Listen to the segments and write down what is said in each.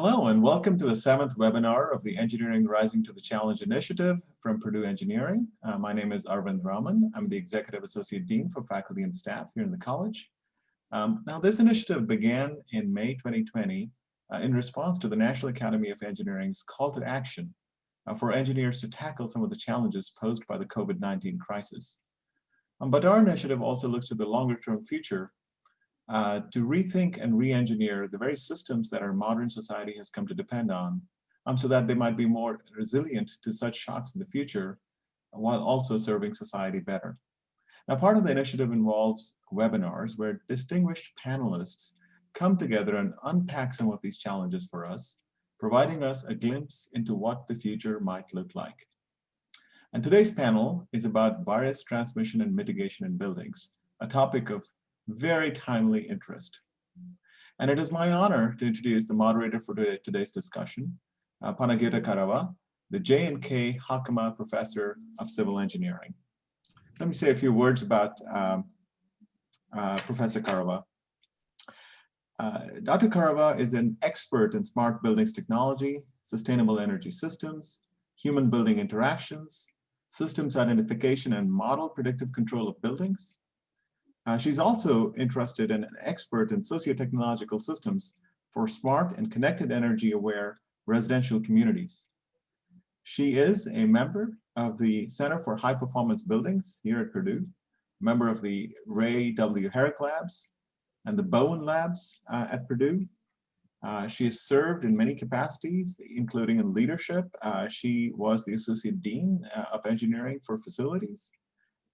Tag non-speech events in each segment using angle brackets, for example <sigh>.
Hello and welcome to the seventh webinar of the Engineering Rising to the Challenge initiative from Purdue Engineering. Uh, my name is Arvind Raman. I'm the Executive Associate Dean for Faculty and Staff here in the college. Um, now this initiative began in May 2020 uh, in response to the National Academy of Engineering's call to action uh, for engineers to tackle some of the challenges posed by the COVID-19 crisis. Um, but our initiative also looks to the longer term future uh, to rethink and re-engineer the very systems that our modern society has come to depend on, um, so that they might be more resilient to such shocks in the future, while also serving society better. Now, part of the initiative involves webinars where distinguished panelists come together and unpack some of these challenges for us, providing us a glimpse into what the future might look like. And today's panel is about virus transmission and mitigation in buildings, a topic of very timely interest. And it is my honor to introduce the moderator for today's discussion, uh, Panagiota Karava, the J&K Hockema Professor of Civil Engineering. Let me say a few words about um, uh, Professor Karava. Uh, Dr. Karava is an expert in smart buildings technology, sustainable energy systems, human building interactions, systems identification and model predictive control of buildings, uh, she's also interested and an expert in socio-technological systems for smart and connected energy aware residential communities. She is a member of the Center for High Performance Buildings here at Purdue, member of the Ray W. Herrick Labs and the Bowen Labs uh, at Purdue. Uh, she has served in many capacities, including in leadership. Uh, she was the Associate Dean uh, of Engineering for Facilities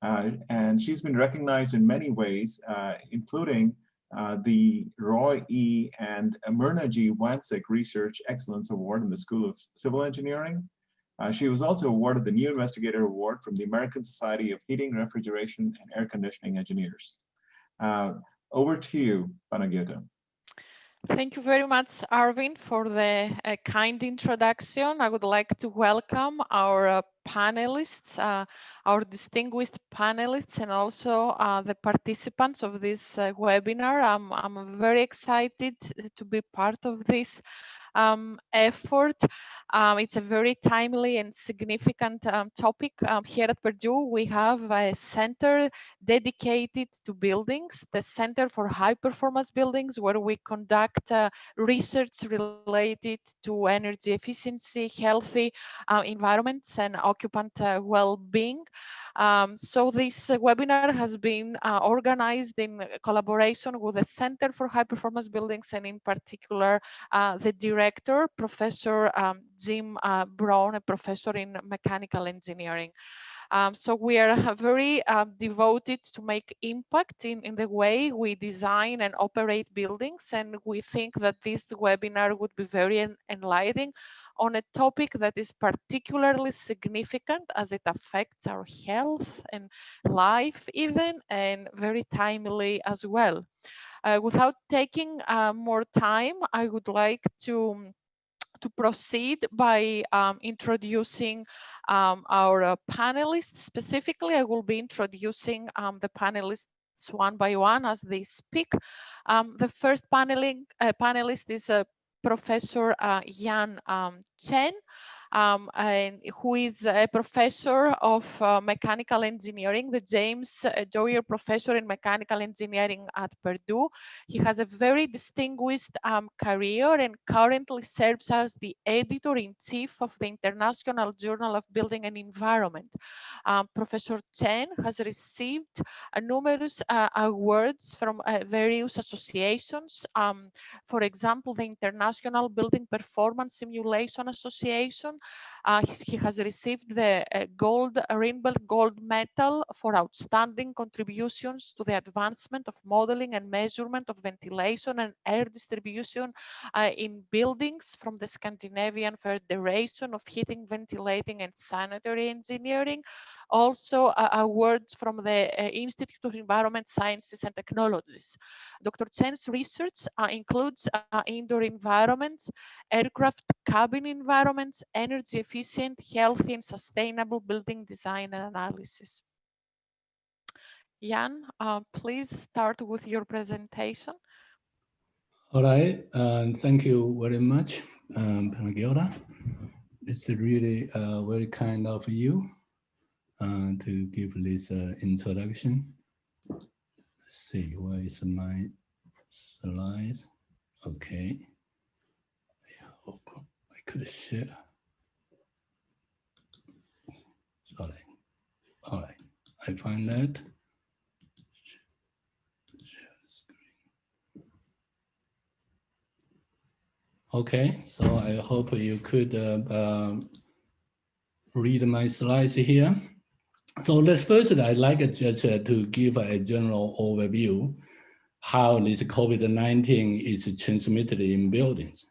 uh, and she's been recognized in many ways, uh, including uh, the Roy E. and Myrna G. Wansink Research Excellence Award in the School of Civil Engineering. Uh, she was also awarded the New Investigator Award from the American Society of Heating, Refrigeration, and Air Conditioning Engineers. Uh, over to you, Panagiota. Thank you very much, Arvind, for the uh, kind introduction. I would like to welcome our uh, panelists, uh, our distinguished panelists, and also uh, the participants of this uh, webinar. I'm, I'm very excited to be part of this um, effort. Um, it's a very timely and significant um, topic. Um, here at Purdue, we have a center dedicated to buildings, the Center for High Performance Buildings, where we conduct uh, research related to energy efficiency, healthy uh, environments, and occupant uh, well-being. Um, so this webinar has been uh, organized in collaboration with the Center for High Performance Buildings and in particular uh, the director, Professor um, Jim uh, Braun, a professor in mechanical engineering. Um, so we are <laughs> very uh, devoted to make impact in, in the way we design and operate buildings. And we think that this webinar would be very enlightening on a topic that is particularly significant as it affects our health and life even, and very timely as well. Uh, without taking uh, more time, I would like to to proceed by um, introducing um, our uh, panelists. Specifically, I will be introducing um, the panelists one by one as they speak. Um, the first paneling, uh, panelist is uh, Professor uh, Yan um, Chen um, who is a professor of uh, mechanical engineering, the James uh, Dwyer Professor in Mechanical Engineering at Purdue. He has a very distinguished um, career and currently serves as the editor-in-chief of the International Journal of Building and Environment. Um, Professor Chen has received uh, numerous uh, awards from uh, various associations. Um, for example, the International Building Performance Simulation Association, uh, he has received the uh, gold Rydberg Gold Medal for outstanding contributions to the advancement of modeling and measurement of ventilation and air distribution uh, in buildings from the Scandinavian Federation of Heating, Ventilating and Sanitary Engineering also uh, awards from the uh, Institute of Environment Sciences and Technologies. Dr. Chen's research uh, includes indoor environments, aircraft cabin environments, energy efficient, healthy and sustainable building design and analysis. Yan, uh, please start with your presentation. All right, and thank you very much, um, Panagiota. It's really uh, very kind of you uh, to give this uh, introduction. Let's see, where is my slides? Okay. I I could share. Sorry. All right, I find that. Share the screen. Okay, so I hope you could uh, um, read my slides here. So let's first, I'd like just uh, to give a general overview how this COVID-19 is transmitted in buildings.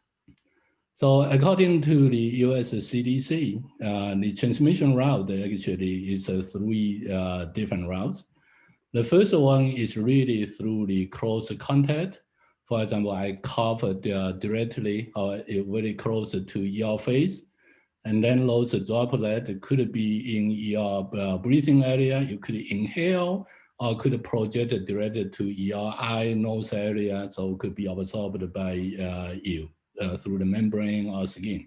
So according to the US CDC, uh, the transmission route actually is uh, three uh, different routes. The first one is really through the close contact. For example, I cough uh, directly or very close to your face. And then those droplet could be in your uh, breathing area. You could inhale or could project directly to your eye, nose area. So it could be absorbed by uh, you uh, through the membrane or skin.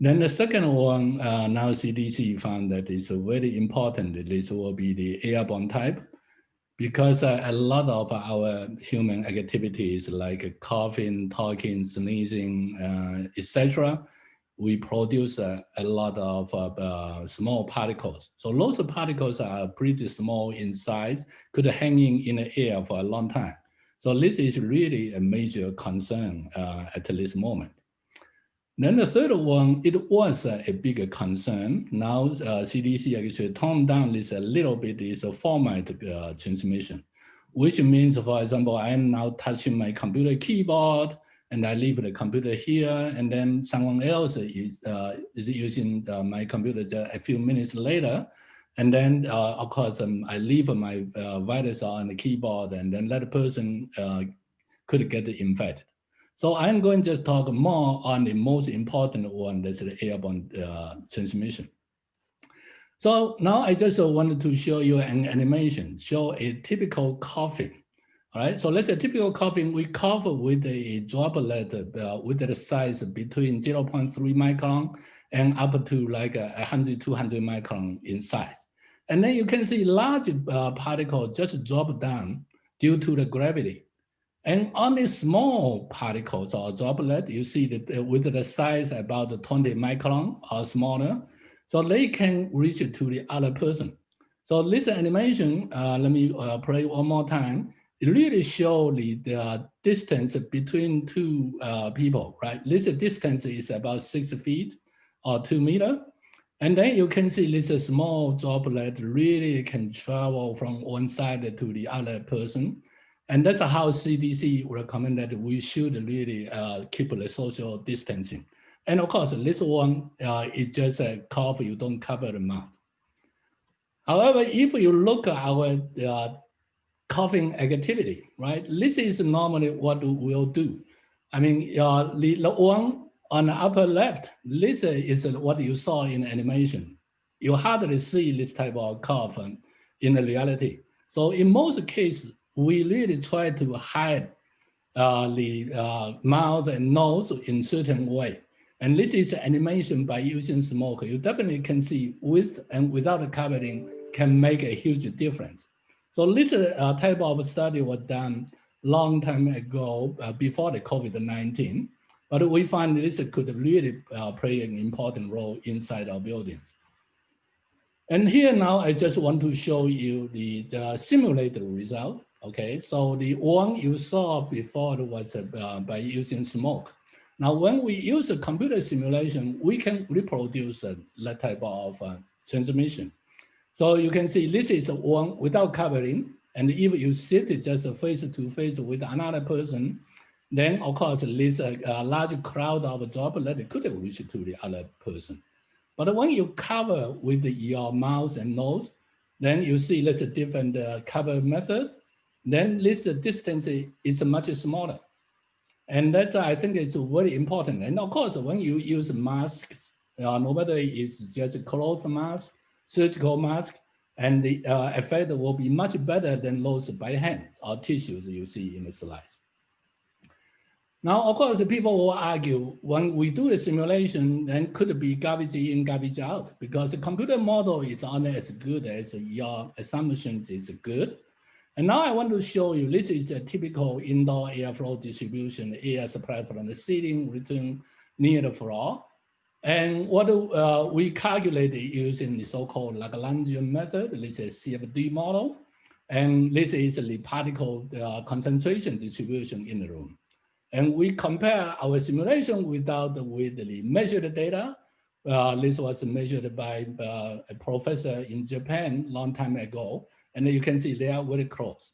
Then the second one, uh, now CDC found that it's very important. This will be the airborne type because uh, a lot of our human activities like coughing, talking, sneezing, uh, etc., we produce a lot of uh, uh, small particles. So those particles are pretty small in size, could hanging in the air for a long time. So this is really a major concern uh, at this moment. Then the third one, it was uh, a bigger concern. Now uh, CDC actually toned down this a little bit, is a fomite uh, transmission, which means, for example, I'm now touching my computer keyboard and I leave the computer here and then someone else is, uh, is using uh, my computer just a few minutes later and then, uh, of course, um, I leave my uh, virus on the keyboard and then that person uh, could get infected. So I'm going to talk more on the most important one, that's the airborne uh, transmission. So now I just wanted to show you an animation, show a typical coughing. All right, so let's say typical coughing, we cough with a droplet uh, with the size between 0.3 micron and up to like 100, 200 micron in size. And then you can see large uh, just drop down due to the gravity. And only small particles or droplet, you see that uh, with the size about 20 micron or smaller, so they can reach to the other person. So this animation, uh, let me uh, play one more time. It really shows the, distance between two uh, people, right? This distance is about six feet or two meter. And then you can see this small droplet really can travel from one side to the other person. And that's how CDC recommended we should really uh, keep the social distancing. And of course, this one uh, is just a cough, you don't cover the mouth. However, if you look at our uh, coughing activity, right, this is normally what we'll do. I mean, uh, the, the one on the upper left, this is what you saw in animation. You hardly see this type of cough in the reality. So in most cases, we really try to hide uh, the uh, mouth and nose in certain way. And this is animation by using smoke. You definitely can see with and without covering can make a huge difference. So this uh, type of study was done long time ago uh, before the COVID-19. But we find this could really uh, play an important role inside our buildings. And here now, I just want to show you the, the simulated result. Okay, so the one you saw before was uh, by using smoke. Now, when we use a computer simulation, we can reproduce uh, that type of uh, transmission. So you can see this is one without covering. And if you sit just face to face with another person, then of course this uh, uh, large crowd of droplet could reach to the other person. But when you cover with your mouth and nose, then you see this different uh, cover method. Then this distance is much smaller. And that's, I think it's very important. And of course, when you use masks, uh, no matter it's just a cloth mask, surgical mask, and the uh, effect will be much better than those by hand or tissues you see in the slides. Now, of course, people will argue when we do the simulation, then could be garbage in, garbage out? Because the computer model is only as good as your assumptions is good. And now I want to show you, this is a typical indoor airflow distribution, air supply from the ceiling return near the floor. And what uh, we calculated using the so-called Lagrangian method, this is CFD model. And this is the particle uh, concentration distribution in the room. And we compare our simulation without with the measured data. Uh, this was measured by uh, a professor in Japan long time ago. And you can see they are very close.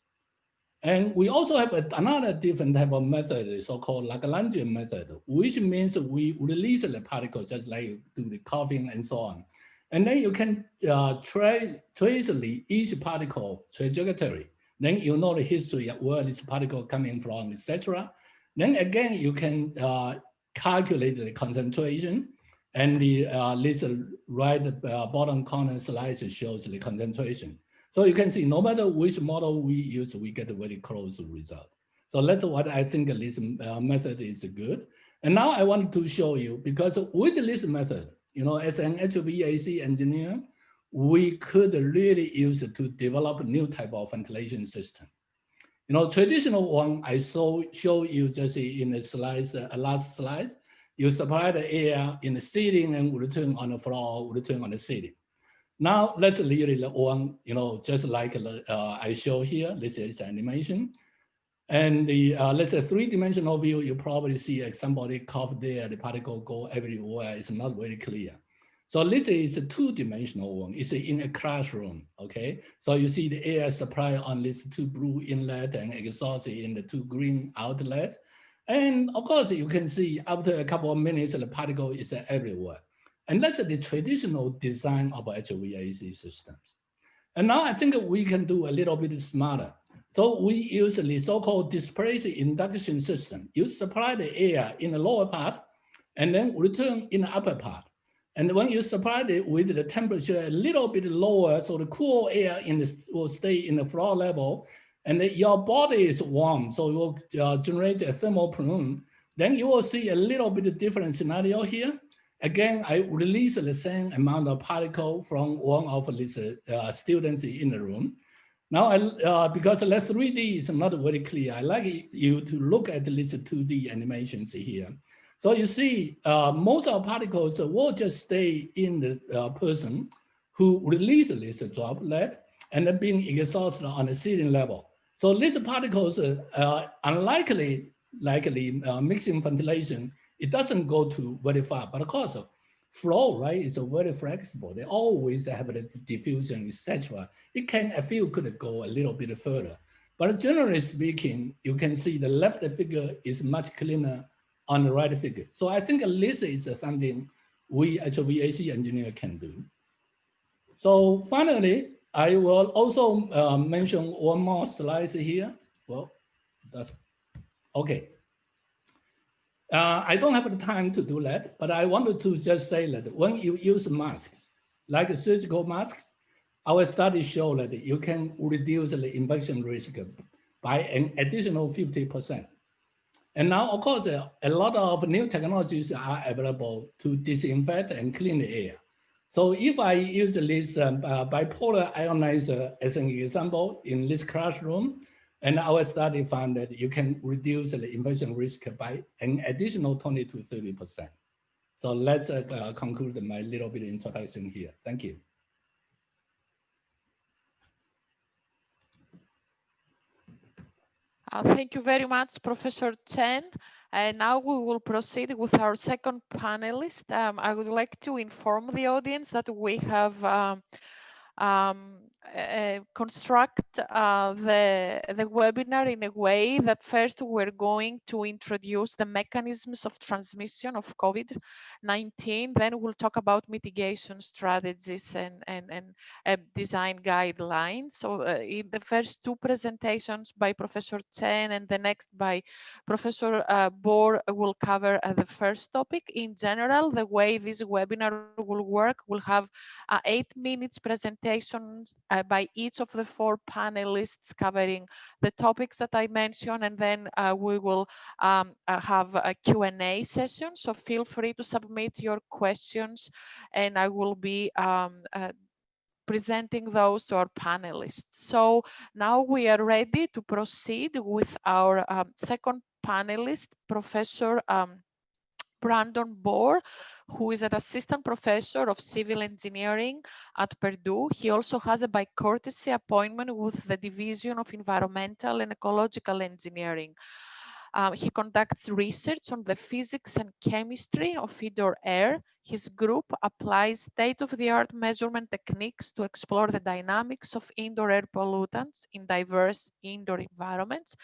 And we also have another different type of method, so-called Lagrangian method, which means we release the particle just like you do the coughing and so on. And then you can uh, tra trace each particle trajectory. Then you know the history of where this particle coming from, etc. Then again, you can uh, calculate the concentration and the uh, this right uh, bottom corner slice shows the concentration. So you can see no matter which model we use, we get a very close result. So that's what I think this uh, method is good. And now I want to show you, because with this method, you know, as an HVAC engineer, we could really use it to develop new type of ventilation system. You know, traditional one I saw show you just in the slides, uh, last slide, you supply the air in the ceiling and return on the floor, return on the ceiling. Now let's really the one, you know, just like uh, I show here, this is animation. And the uh, let's say three-dimensional view, you probably see like somebody cough there, the particle go everywhere. It's not very clear. So this is a two-dimensional one. It's in a classroom, okay? So you see the air supply on this two blue inlet and exhaust in the two green outlet. And of course, you can see after a couple of minutes, the particle is everywhere. And that's the traditional design of HVAC systems. And now I think we can do a little bit smarter. So we use the so-called displaced induction system. You supply the air in the lower part and then return in the upper part. And when you supply it with the temperature a little bit lower, so the cool air in will stay in the floor level, and your body is warm, so it will uh, generate a thermal plume, then you will see a little bit different scenario here. Again, I release the same amount of particle from one of these uh, students in the room. Now, I, uh, because the 3D is not very clear, I like you to look at these 2D animations here. So you see, uh, most of particles will just stay in the uh, person who releases this droplet and then being exhausted on the ceiling level. So these particles are uh, unlikely, likely uh, mixing ventilation it doesn't go to very far, but of course, flow, right, is very flexible. They always have the diffusion, etc. It can, I feel, could go a little bit further. But generally speaking, you can see the left figure is much cleaner on the right figure. So I think at this is something we as a VAC engineer can do. So finally, I will also uh, mention one more slide here. Well, that's okay. Uh, I don't have the time to do that, but I wanted to just say that when you use masks, like surgical masks, our studies show that you can reduce the infection risk by an additional 50%. And now, of course, uh, a lot of new technologies are available to disinfect and clean the air. So if I use this um, uh, bipolar ionizer as an example in this classroom, and our study found that you can reduce the infection risk by an additional 20 to 30%. So let's uh, uh, conclude my little bit introduction here. Thank you. Uh, thank you very much, Professor Chen. And now we will proceed with our second panelist. Um, I would like to inform the audience that we have um, um, uh, construct uh, the, the webinar in a way that first we're going to introduce the mechanisms of transmission of COVID-19, then we'll talk about mitigation strategies and, and, and uh, design guidelines. So uh, in the first two presentations by Professor Chen and the next by Professor uh, Boor will cover uh, the first topic. In general, the way this webinar will work, we'll have eight minutes presentations by each of the four panelists covering the topics that I mentioned, and then uh, we will um, uh, have a Q&A session. So feel free to submit your questions, and I will be um, uh, presenting those to our panelists. So now we are ready to proceed with our um, second panelist, Professor um, Brandon Boor, who is an assistant professor of civil engineering at Purdue. He also has a by courtesy appointment with the Division of Environmental and Ecological Engineering. Um, he conducts research on the physics and chemistry of indoor air. His group applies state-of-the-art measurement techniques to explore the dynamics of indoor air pollutants in diverse indoor environments.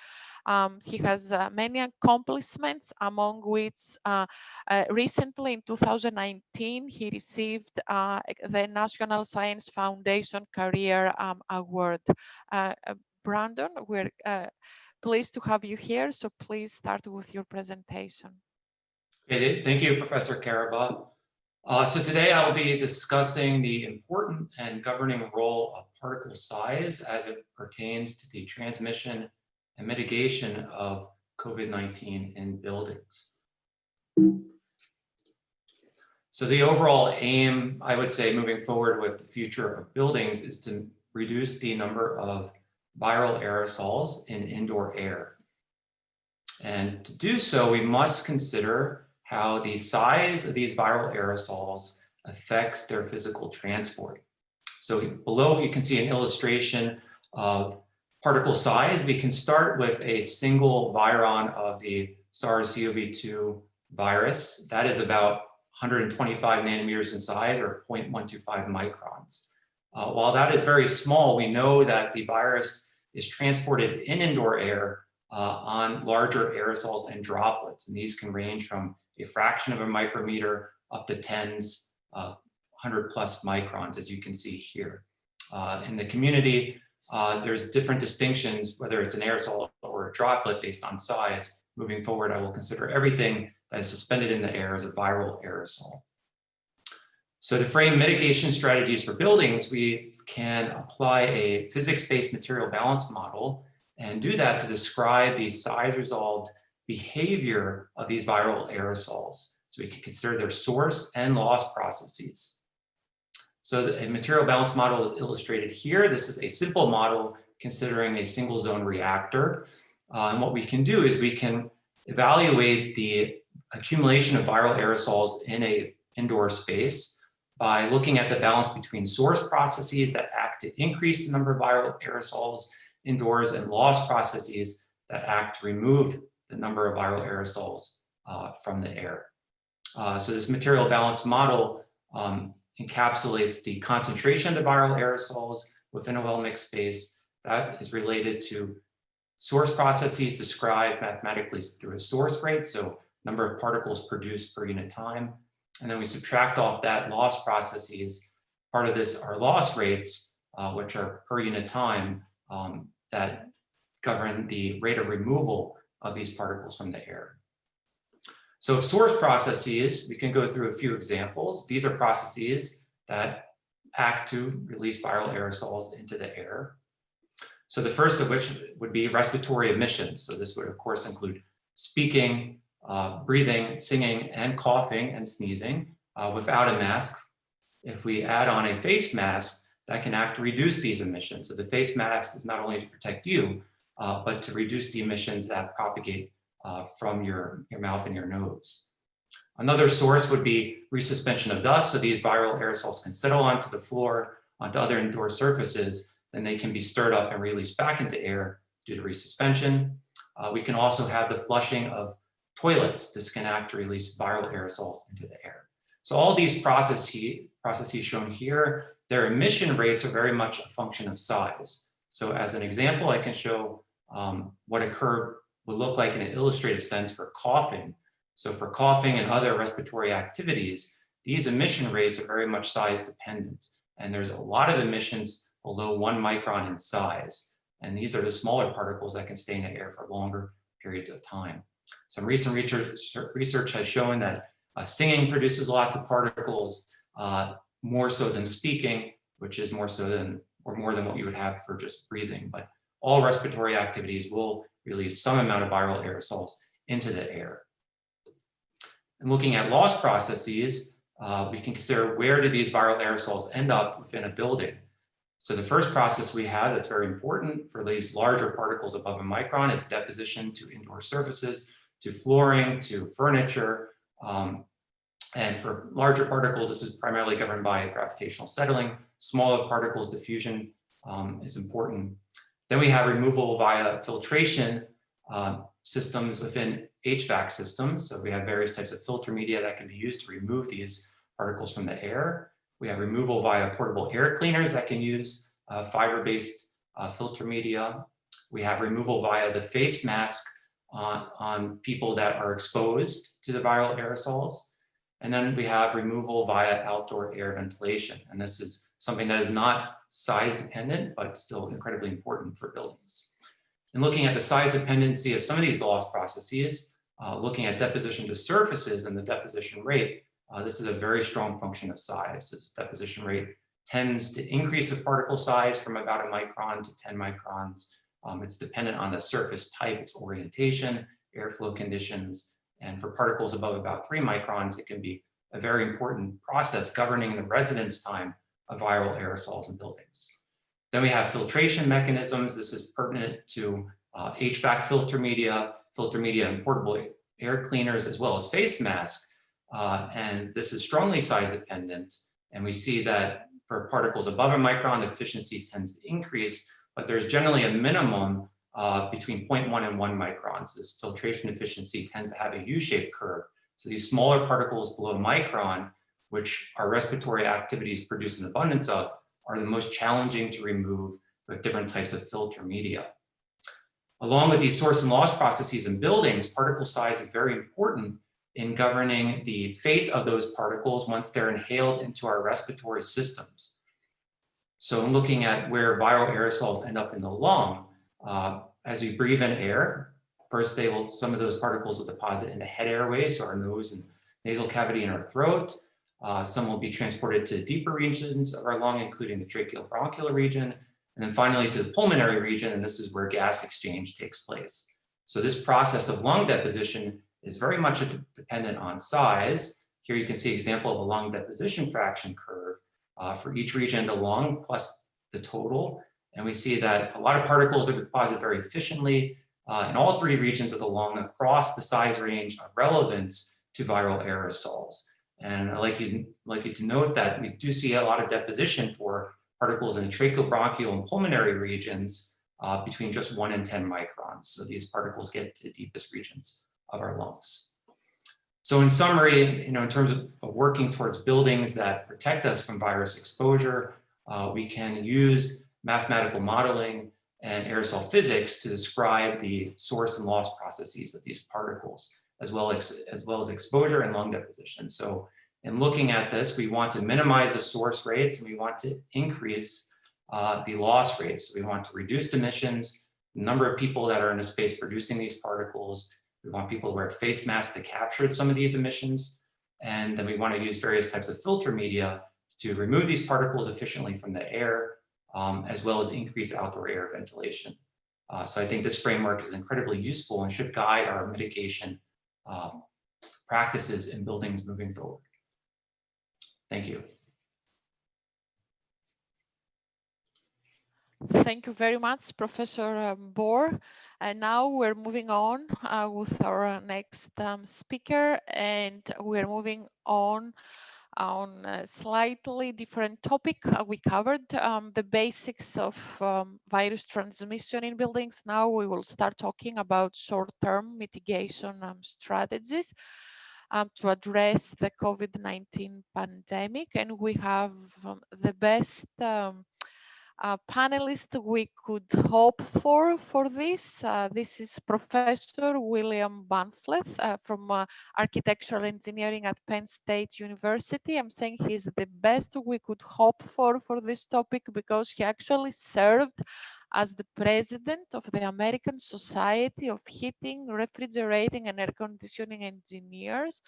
Um, he has uh, many accomplishments, among which uh, uh, recently in 2019, he received uh, the National Science Foundation Career um, Award. Uh, uh, Brandon, we're pleased to have you here, so please start with your presentation. Thank you, Professor Karava. Uh, so today I'll be discussing the important and governing role of particle size as it pertains to the transmission and mitigation of COVID-19 in buildings. So the overall aim, I would say, moving forward with the future of buildings is to reduce the number of viral aerosols in indoor air. And to do so, we must consider how the size of these viral aerosols affects their physical transport. So below you can see an illustration of particle size, we can start with a single virion of the SARS-CoV-2 virus. That is about 125 nanometers in size or 0.125 microns. Uh, while that is very small, we know that the virus is transported in indoor air uh, on larger aerosols and droplets. And these can range from a fraction of a micrometer up to tens, uh, 100 plus microns, as you can see here. Uh, in the community, uh, there's different distinctions, whether it's an aerosol or a droplet based on size. Moving forward, I will consider everything that is suspended in the air as a viral aerosol. So to frame mitigation strategies for buildings, we can apply a physics-based material balance model and do that to describe the size-resolved behavior of these viral aerosols. So we can consider their source and loss processes. So a material balance model is illustrated here. This is a simple model considering a single zone reactor. Uh, and what we can do is we can evaluate the accumulation of viral aerosols in a indoor space by looking at the balance between source processes that act to increase the number of viral aerosols indoors and loss processes that act to remove the number of viral aerosols uh, from the air. Uh, so this material balance model um, encapsulates the concentration of the viral aerosols within a well-mixed space that is related to source processes described mathematically through a source rate, so number of particles produced per unit time. And then we subtract off that loss processes. Part of this are loss rates, uh, which are per unit time um, that govern the rate of removal of these particles from the air. So source processes, we can go through a few examples. These are processes that act to release viral aerosols into the air. So the first of which would be respiratory emissions. So this would of course include speaking, uh, breathing, singing, and coughing and sneezing uh, without a mask. If we add on a face mask, that can act to reduce these emissions. So the face mask is not only to protect you, uh, but to reduce the emissions that propagate uh, from your, your mouth and your nose. Another source would be resuspension of dust. So these viral aerosols can settle onto the floor, onto other indoor surfaces, then they can be stirred up and released back into air due to resuspension. Uh, we can also have the flushing of toilets. This can act to release viral aerosols into the air. So all these processes, processes shown here, their emission rates are very much a function of size. So as an example, I can show um, what a curve would look like in an illustrative sense for coughing. So for coughing and other respiratory activities, these emission rates are very much size dependent. And there's a lot of emissions below one micron in size. And these are the smaller particles that can stay in the air for longer periods of time. Some recent research, research has shown that uh, singing produces lots of particles, uh, more so than speaking, which is more so than or more than what you would have for just breathing. But all respiratory activities will release some amount of viral aerosols into the air. And looking at loss processes, uh, we can consider where do these viral aerosols end up within a building. So the first process we have that's very important for these larger particles above a micron is deposition to indoor surfaces, to flooring, to furniture. Um, and for larger particles, this is primarily governed by gravitational settling. Smaller particles diffusion um, is important. Then we have removal via filtration uh, systems within HVAC systems. So we have various types of filter media that can be used to remove these particles from the air. We have removal via portable air cleaners that can use uh, fiber-based uh, filter media. We have removal via the face mask on, on people that are exposed to the viral aerosols. And then we have removal via outdoor air ventilation. And this is something that is not size dependent, but still incredibly important for buildings. And looking at the size dependency of some of these loss processes, uh, looking at deposition to surfaces and the deposition rate, uh, this is a very strong function of size. This deposition rate tends to increase with particle size from about a micron to 10 microns. Um, it's dependent on the surface type, its orientation, airflow conditions, and for particles above about three microns, it can be a very important process governing the residence time of viral aerosols in buildings. Then we have filtration mechanisms. This is pertinent to uh, HVAC filter media, filter media and portable air cleaners, as well as face masks. Uh, and this is strongly size dependent. And we see that for particles above a micron, the efficiency tends to increase, but there's generally a minimum uh, between 0.1 and 1 microns. This filtration efficiency tends to have a U-shaped curve. So these smaller particles below a micron, which our respiratory activities produce an abundance of, are the most challenging to remove with different types of filter media. Along with these source and loss processes in buildings, particle size is very important in governing the fate of those particles once they're inhaled into our respiratory systems. So in looking at where viral aerosols end up in the lung, uh, as we breathe in air, first they will, some of those particles will deposit in the head airways, so our nose and nasal cavity in our throat. Uh, some will be transported to deeper regions of our lung, including the tracheobronchial region, and then finally to the pulmonary region, and this is where gas exchange takes place. So this process of lung deposition is very much dependent on size. Here you can see example of a lung deposition fraction curve uh, for each region, the lung plus the total. And we see that a lot of particles are deposited very efficiently uh, in all three regions of the lung across the size range of relevance to viral aerosols. And I'd like you, like you to note that we do see a lot of deposition for particles in the tracheobronchial and pulmonary regions uh, between just one and 10 microns. So these particles get to the deepest regions of our lungs. So in summary, you know, in terms of working towards buildings that protect us from virus exposure, uh, we can use mathematical modeling and aerosol physics to describe the source and loss processes of these particles, as well as, as well as exposure and lung deposition. So in looking at this, we want to minimize the source rates and we want to increase uh, the loss rates. We want to reduce emissions, number of people that are in a space producing these particles, we want people to wear face masks to capture some of these emissions. And then we want to use various types of filter media to remove these particles efficiently from the air, um, as well as increase outdoor air ventilation. Uh, so I think this framework is incredibly useful and should guide our mitigation um, practices in buildings moving forward. Thank you. Thank you very much, Professor um, Boor. And now we're moving on uh, with our next um, speaker, and we're moving on on a slightly different topic. Uh, we covered um, the basics of um, virus transmission in buildings. Now we will start talking about short-term mitigation um, strategies um, to address the COVID-19 pandemic. And we have um, the best uh, panelist we could hope for for this. Uh, this is Professor William Bahnfleth uh, from uh, Architectural Engineering at Penn State University. I'm saying he's the best we could hope for for this topic because he actually served as the president of the American Society of Heating, Refrigerating and Air Conditioning Engineers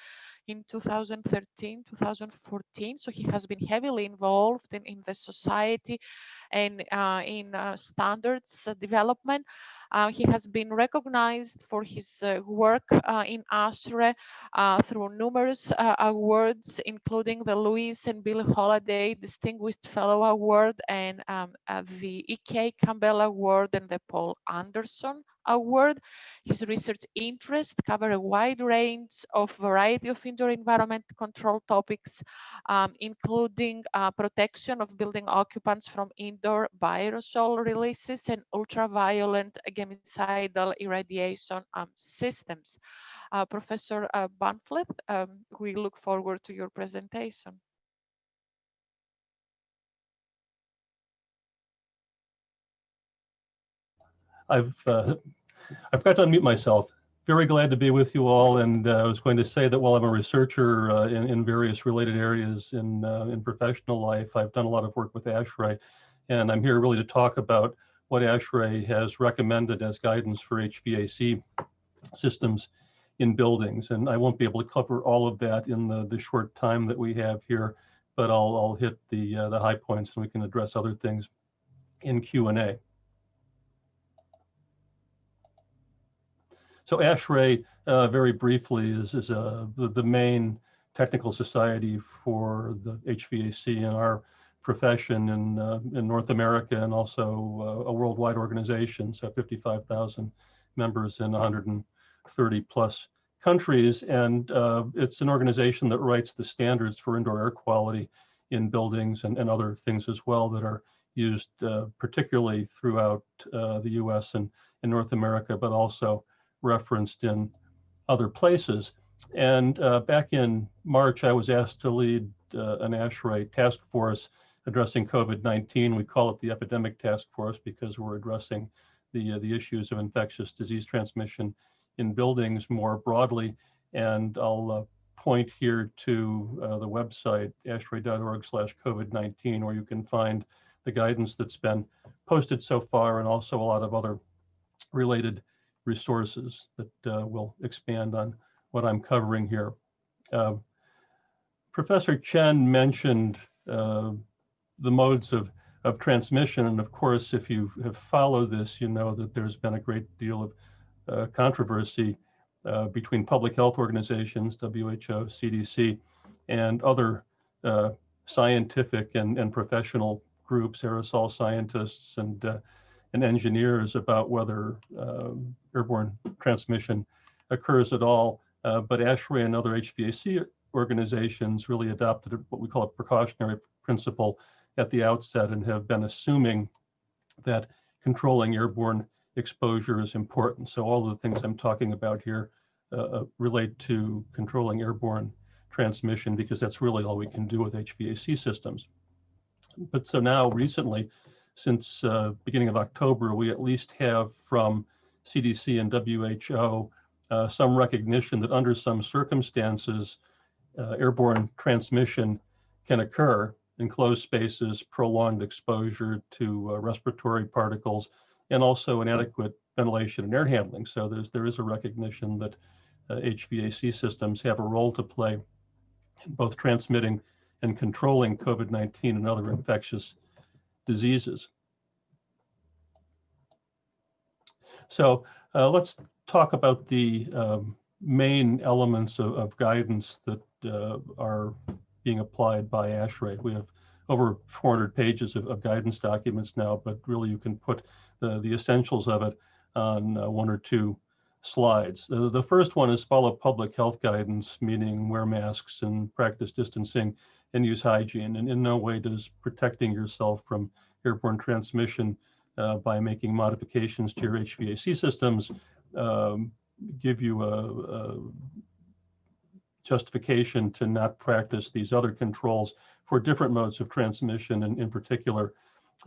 in 2013, 2014. So he has been heavily involved in, in the society and uh, in uh, standards development. Uh, he has been recognized for his uh, work uh, in ASHRAE uh, through numerous awards, including the Louise and Bill Holladay Distinguished Fellow Award and um, the E.K. Campbell Award and the Paul Anderson Award. His research interests cover a wide range of variety of indoor environment control topics, um, including uh, protection of building occupants from indoor aerosol releases and ultraviolet germicidal irradiation um, systems. Uh, Professor uh, um, we look forward to your presentation. I've uh, I forgot to unmute myself. Very glad to be with you all, and uh, I was going to say that while I'm a researcher uh, in, in various related areas in uh, in professional life, I've done a lot of work with ASHRAE, and I'm here really to talk about what ASHRAE has recommended as guidance for HVAC systems in buildings. And I won't be able to cover all of that in the, the short time that we have here, but I'll, I'll hit the, uh, the high points and we can address other things in Q&A. So ASHRAE, uh, very briefly, is, is uh, the, the main technical society for the HVAC in our profession in, uh, in North America and also uh, a worldwide organization. So 55,000 members in 130 plus countries. And uh, it's an organization that writes the standards for indoor air quality in buildings and, and other things as well that are used uh, particularly throughout uh, the US and in North America, but also referenced in other places. And uh, back in March, I was asked to lead uh, an ASHRAE task force addressing COVID-19. We call it the epidemic task force because we're addressing the, uh, the issues of infectious disease transmission in buildings more broadly. And I'll uh, point here to uh, the website, ashrae.org slash COVID-19, where you can find the guidance that's been posted so far and also a lot of other related resources that uh, will expand on what I'm covering here. Uh, Professor Chen mentioned uh, the modes of, of transmission. And of course, if you have followed this, you know that there's been a great deal of uh, controversy uh, between public health organizations, WHO, CDC, and other uh, scientific and, and professional groups, aerosol scientists and and engineers about whether uh, airborne transmission occurs at all. Uh, but ASHRAE and other HVAC organizations really adopted what we call a precautionary principle at the outset and have been assuming that controlling airborne exposure is important. So all the things I'm talking about here uh, uh relate to controlling airborne transmission because that's really all we can do with HVAC systems. But so now recently, since uh, beginning of October, we at least have from CDC and WHO uh, some recognition that under some circumstances, uh, airborne transmission can occur in closed spaces, prolonged exposure to uh, respiratory particles, and also inadequate ventilation and air handling. So there's there is a recognition that HVAC uh, systems have a role to play in both transmitting and controlling COVID-19 and other infectious diseases. So uh, let's talk about the um, main elements of, of guidance that uh, are being applied by ASHRAE. We have over 400 pages of, of, guidance documents now, but really you can put the, the essentials of it on uh, one or two slides. The first one is follow public health guidance, meaning wear masks and practice distancing and use hygiene. And in no way does protecting yourself from airborne transmission uh, by making modifications to your HVAC systems um, give you a, a, justification to not practice these other controls for different modes of transmission and in particular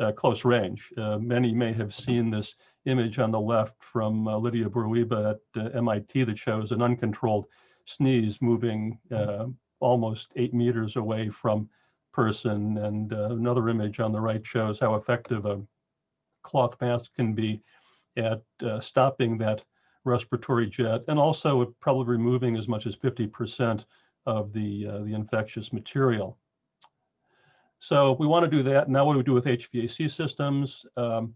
uh, close range. Uh, many may have seen this image on the left from uh, Lydia Bourouiba at uh, MIT that shows an uncontrolled sneeze moving uh, almost eight meters away from person. And uh, another image on the right shows how effective a cloth mask can be at uh, stopping that respiratory jet and also probably removing as much as 50% of the, uh, the infectious material. So we want to do that. Now what do we do with HVAC systems? Um,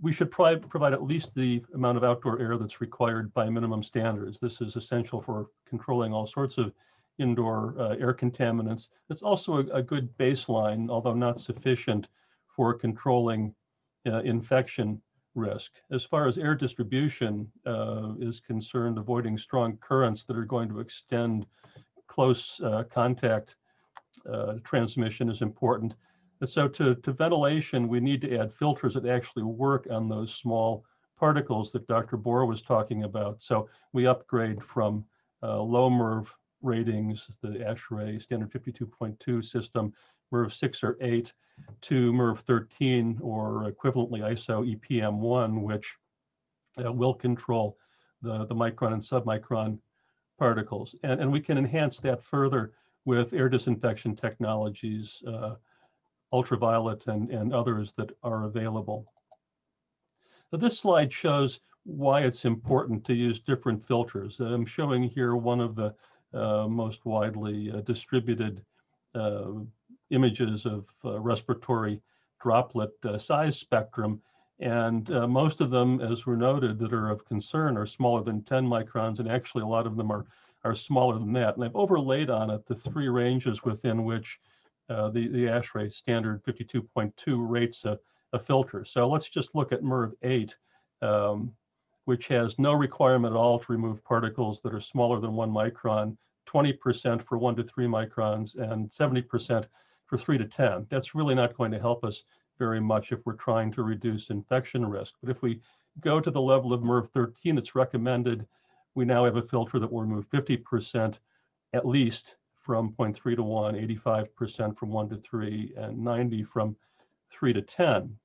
we should provide, provide at least the amount of outdoor air that's required by minimum standards. This is essential for controlling all sorts of indoor uh, air contaminants. It's also a, a, good baseline, although not sufficient for controlling uh, infection risk. As far as air distribution uh, is concerned, avoiding strong currents that are going to extend close uh, contact uh, transmission is important. And so to, to ventilation, we need to add filters that actually work on those small particles that Dr. Boor was talking about. So we upgrade from uh, low MERV ratings, the ASHRAE standard 52.2 system, MERV 6 or 8, to MERV 13 or equivalently ISO EPM1, which uh, will control the, the micron and submicron particles. And, and we can enhance that further with air disinfection technologies, uh, ultraviolet and, and others that are available. So this slide shows why it's important to use different filters. I'm showing here one of the most widely uh, distributed uh, images of uh, respiratory droplet uh, size spectrum. And uh, most of them, as were noted, that are of concern are smaller than 10 microns, and actually a lot of them are, are smaller than that. And I've overlaid on it the three ranges within which the, the ASHRAE standard 52.2 rates a, a filter. So let's just look at MERV 8. Um, which has no requirement at all to remove particles that are smaller than one micron, 20% for one to three microns, and 70% for three to 10. That's really not going to help us very much if we're trying to reduce infection risk. But if we go to the level of MERV 13 that's recommended, we now have a filter that will remove 50% at least from 0.3 to 1, 85% from 1 to 3, and 90 from 3 to 10.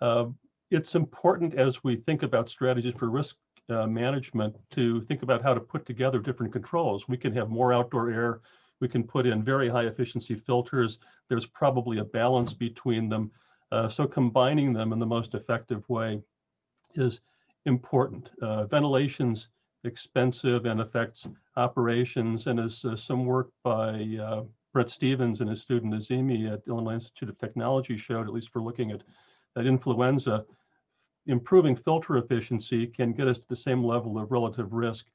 Uh, it's important as we think about strategies for risk uh, management to think about how to put together different controls. We can have more outdoor air. We can put in very high efficiency filters. There's probably a balance between them. Uh, so combining them in the most effective way is important. Uh, ventilation's expensive and affects operations. And as uh, some work by uh, Brent Stephens and his student Azimi at Illinois Institute of Technology showed, at least for looking at, at influenza, improving filter efficiency can get us to the same level of relative risk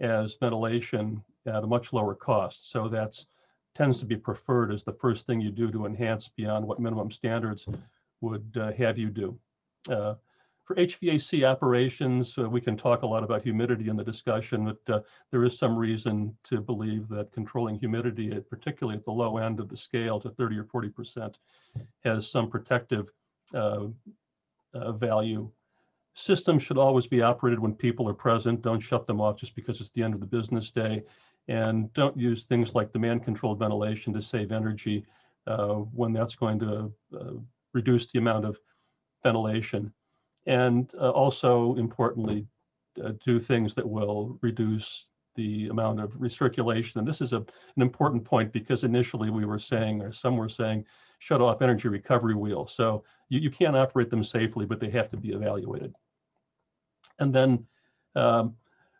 as ventilation at a much lower cost. So that's tends to be preferred as the first thing you do to enhance beyond what minimum standards would uh, have you do. Uh, for HVAC operations, uh, we can talk a lot about humidity in the discussion, but uh, there is some reason to believe that controlling humidity, particularly at the low end of the scale to 30 or 40%, has some protective uh, uh, value. Systems should always be operated when people are present. Don't shut them off just because it's the end of the business day. And don't use things like demand controlled ventilation to save energy uh, when that's going to uh, reduce the amount of ventilation. And uh, also importantly, uh, do things that will reduce the amount of recirculation. And this is a, an important point because initially we were saying, or some were saying, shut off energy recovery wheel. So you, you can't operate them safely, but they have to be evaluated. And then um,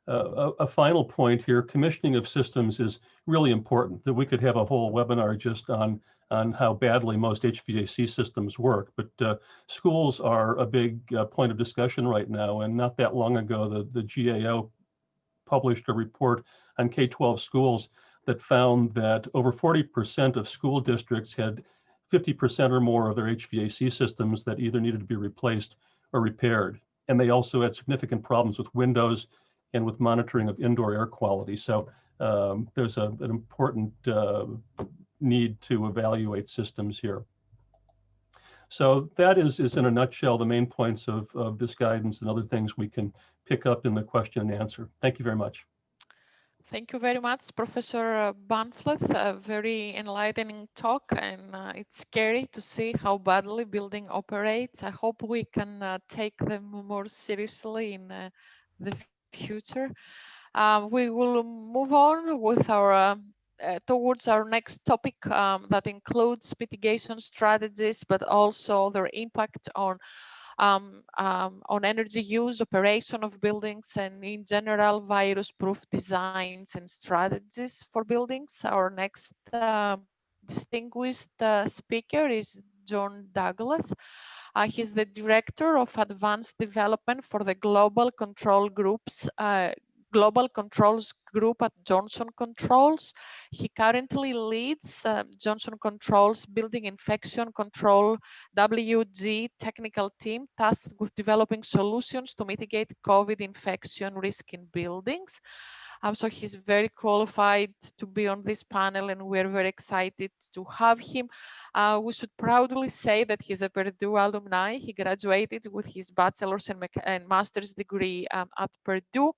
a, a, final point here, commissioning of systems is really important that we could have a whole webinar just on, on how badly most HVAC systems work. But uh, schools are a big uh, point of discussion right now. And not that long ago, the, the GAO published a report on K-12 schools that found that over 40% of school districts had 50% or more of their HVAC systems that either needed to be replaced or repaired. And they also had significant problems with windows and with monitoring of indoor air quality. So um, there's a, an important uh, need to evaluate systems here. So that is, is in a nutshell, the main points of, of this guidance and other things we can pick up in the question and answer. Thank you very much. Thank you very much, Professor Bahnfleth. A very enlightening talk, and uh, it's scary to see how badly building operates. I hope we can uh, take them more seriously in uh, the future. Uh, we will move on with our uh, towards our next topic um, that includes mitigation strategies, but also their impact on um, um, on energy use, operation of buildings, and in general, virus-proof designs and strategies for buildings. Our next uh, distinguished uh, speaker is John Douglas. Uh, he's the Director of Advanced Development for the Global Control Group's uh, Global Controls Group at Johnson Controls. He currently leads um, Johnson Controls Building Infection Control WG technical team tasked with developing solutions to mitigate COVID infection risk in buildings. Um, so he's very qualified to be on this panel and we're very excited to have him. Uh, we should proudly say that he's a Purdue alumni. He graduated with his bachelor's and, and master's degree um, at Purdue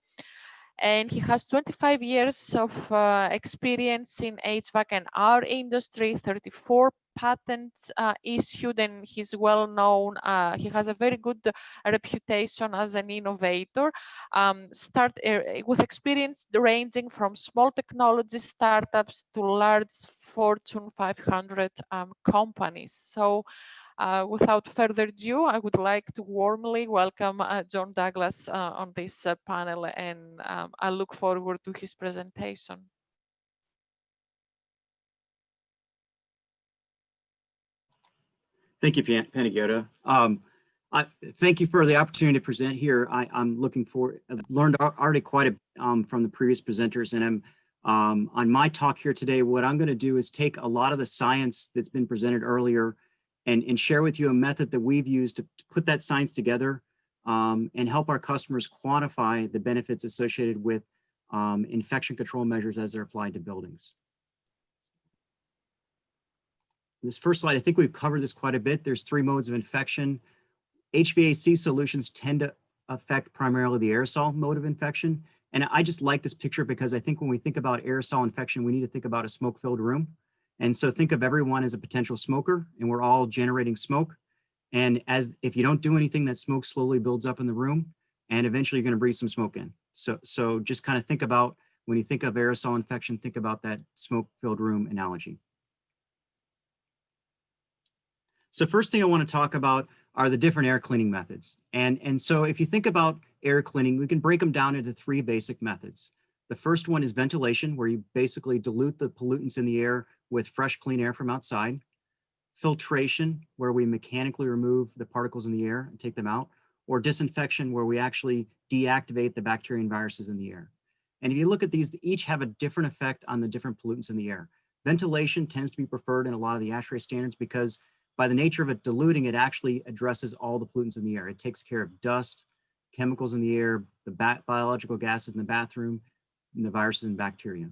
and he has 25 years of uh, experience in HVAC and our industry, 34 patents uh, issued, and he's well known. Uh, he has a very good reputation as an innovator. Um, start uh, with experience ranging from small technology startups to large Fortune 500 um, companies. So without further ado, I would like to warmly welcome uh, John Douglas uh, on this uh, panel and um, I look forward to his presentation. Thank you, Pan Panagiotis. Um, I, thank you for the opportunity to present here. I, am looking for, I've learned already quite a um, from the previous presenters and I'm um, on my talk here today, what I'm gonna do is take a lot of the science that's been presented earlier and, and share with you a method that we've used to, to put that science together um, and help our customers quantify the benefits associated with um, infection control measures as they're applied to buildings. This first slide, I think we've covered this quite a bit. There's three modes of infection. HVAC solutions tend to affect primarily the aerosol mode of infection. And I just like this picture because I think when we think about aerosol infection, we need to think about a smoke-filled room. And so think of everyone as a potential smoker and we're all generating smoke. And as if you don't do anything, that smoke slowly builds up in the room and eventually you're gonna breathe some smoke in. So, so just kind of think about when you think of aerosol infection, think about that smoke-filled room analogy. So first thing I want to talk about are the different air cleaning methods. And, and so if you think about air cleaning, we can break them down into three basic methods. The first one is ventilation, where you basically dilute the pollutants in the air with fresh, clean air from outside. Filtration, where we mechanically remove the particles in the air and take them out. Or disinfection, where we actually deactivate the bacteria and viruses in the air. And if you look at these, they each have a different effect on the different pollutants in the air. Ventilation tends to be preferred in a lot of the ASHRAE standards because by the nature of it diluting, it actually addresses all the pollutants in the air. It takes care of dust, chemicals in the air, the biological gases in the bathroom, and the viruses and bacteria.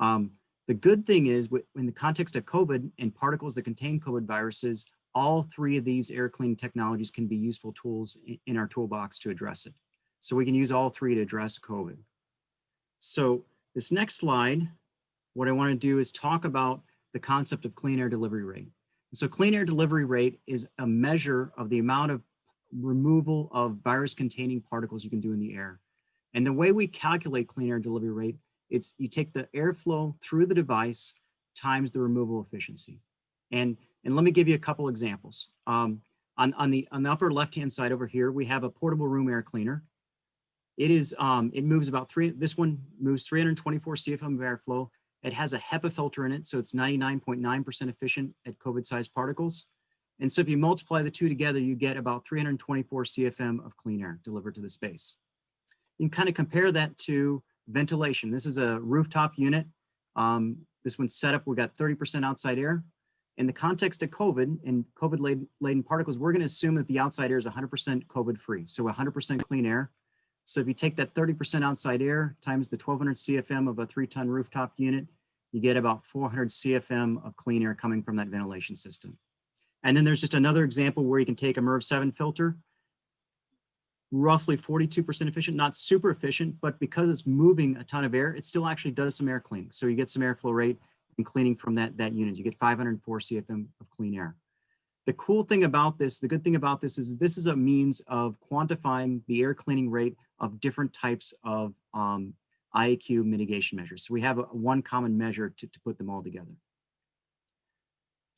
Um, the good thing is in the context of COVID and particles that contain COVID viruses, all three of these air cleaning technologies can be useful tools in our toolbox to address it. So we can use all three to address COVID. So this next slide, what I wanna do is talk about the concept of clean air delivery rate. So clean air delivery rate is a measure of the amount of removal of virus containing particles you can do in the air. And the way we calculate clean air delivery rate, it's you take the airflow through the device times the removal efficiency. And, and let me give you a couple examples. Um, on, on, the, on the upper left-hand side over here, we have a portable room air cleaner. It is, um, it moves about three, this one moves 324 CFM of airflow it has a HEPA filter in it, so it's 99.9% .9 efficient at COVID-sized particles. And so if you multiply the two together, you get about 324 CFM of clean air delivered to the space. You can kind of compare that to ventilation. This is a rooftop unit. Um, this one's set up, We've got 30% outside air. In the context of COVID and COVID laden particles, we're gonna assume that the outside air is 100% COVID free. So 100% clean air. So if you take that 30% outside air times the 1200 CFM of a three ton rooftop unit, you get about 400 CFM of clean air coming from that ventilation system. And then there's just another example where you can take a MERV 7 filter, roughly 42% efficient, not super efficient, but because it's moving a ton of air, it still actually does some air cleaning. So you get some airflow rate and cleaning from that, that unit. You get 504 CFM of clean air. The cool thing about this, the good thing about this is this is a means of quantifying the air cleaning rate of different types of um, IAQ mitigation measures. So we have a, one common measure to, to put them all together.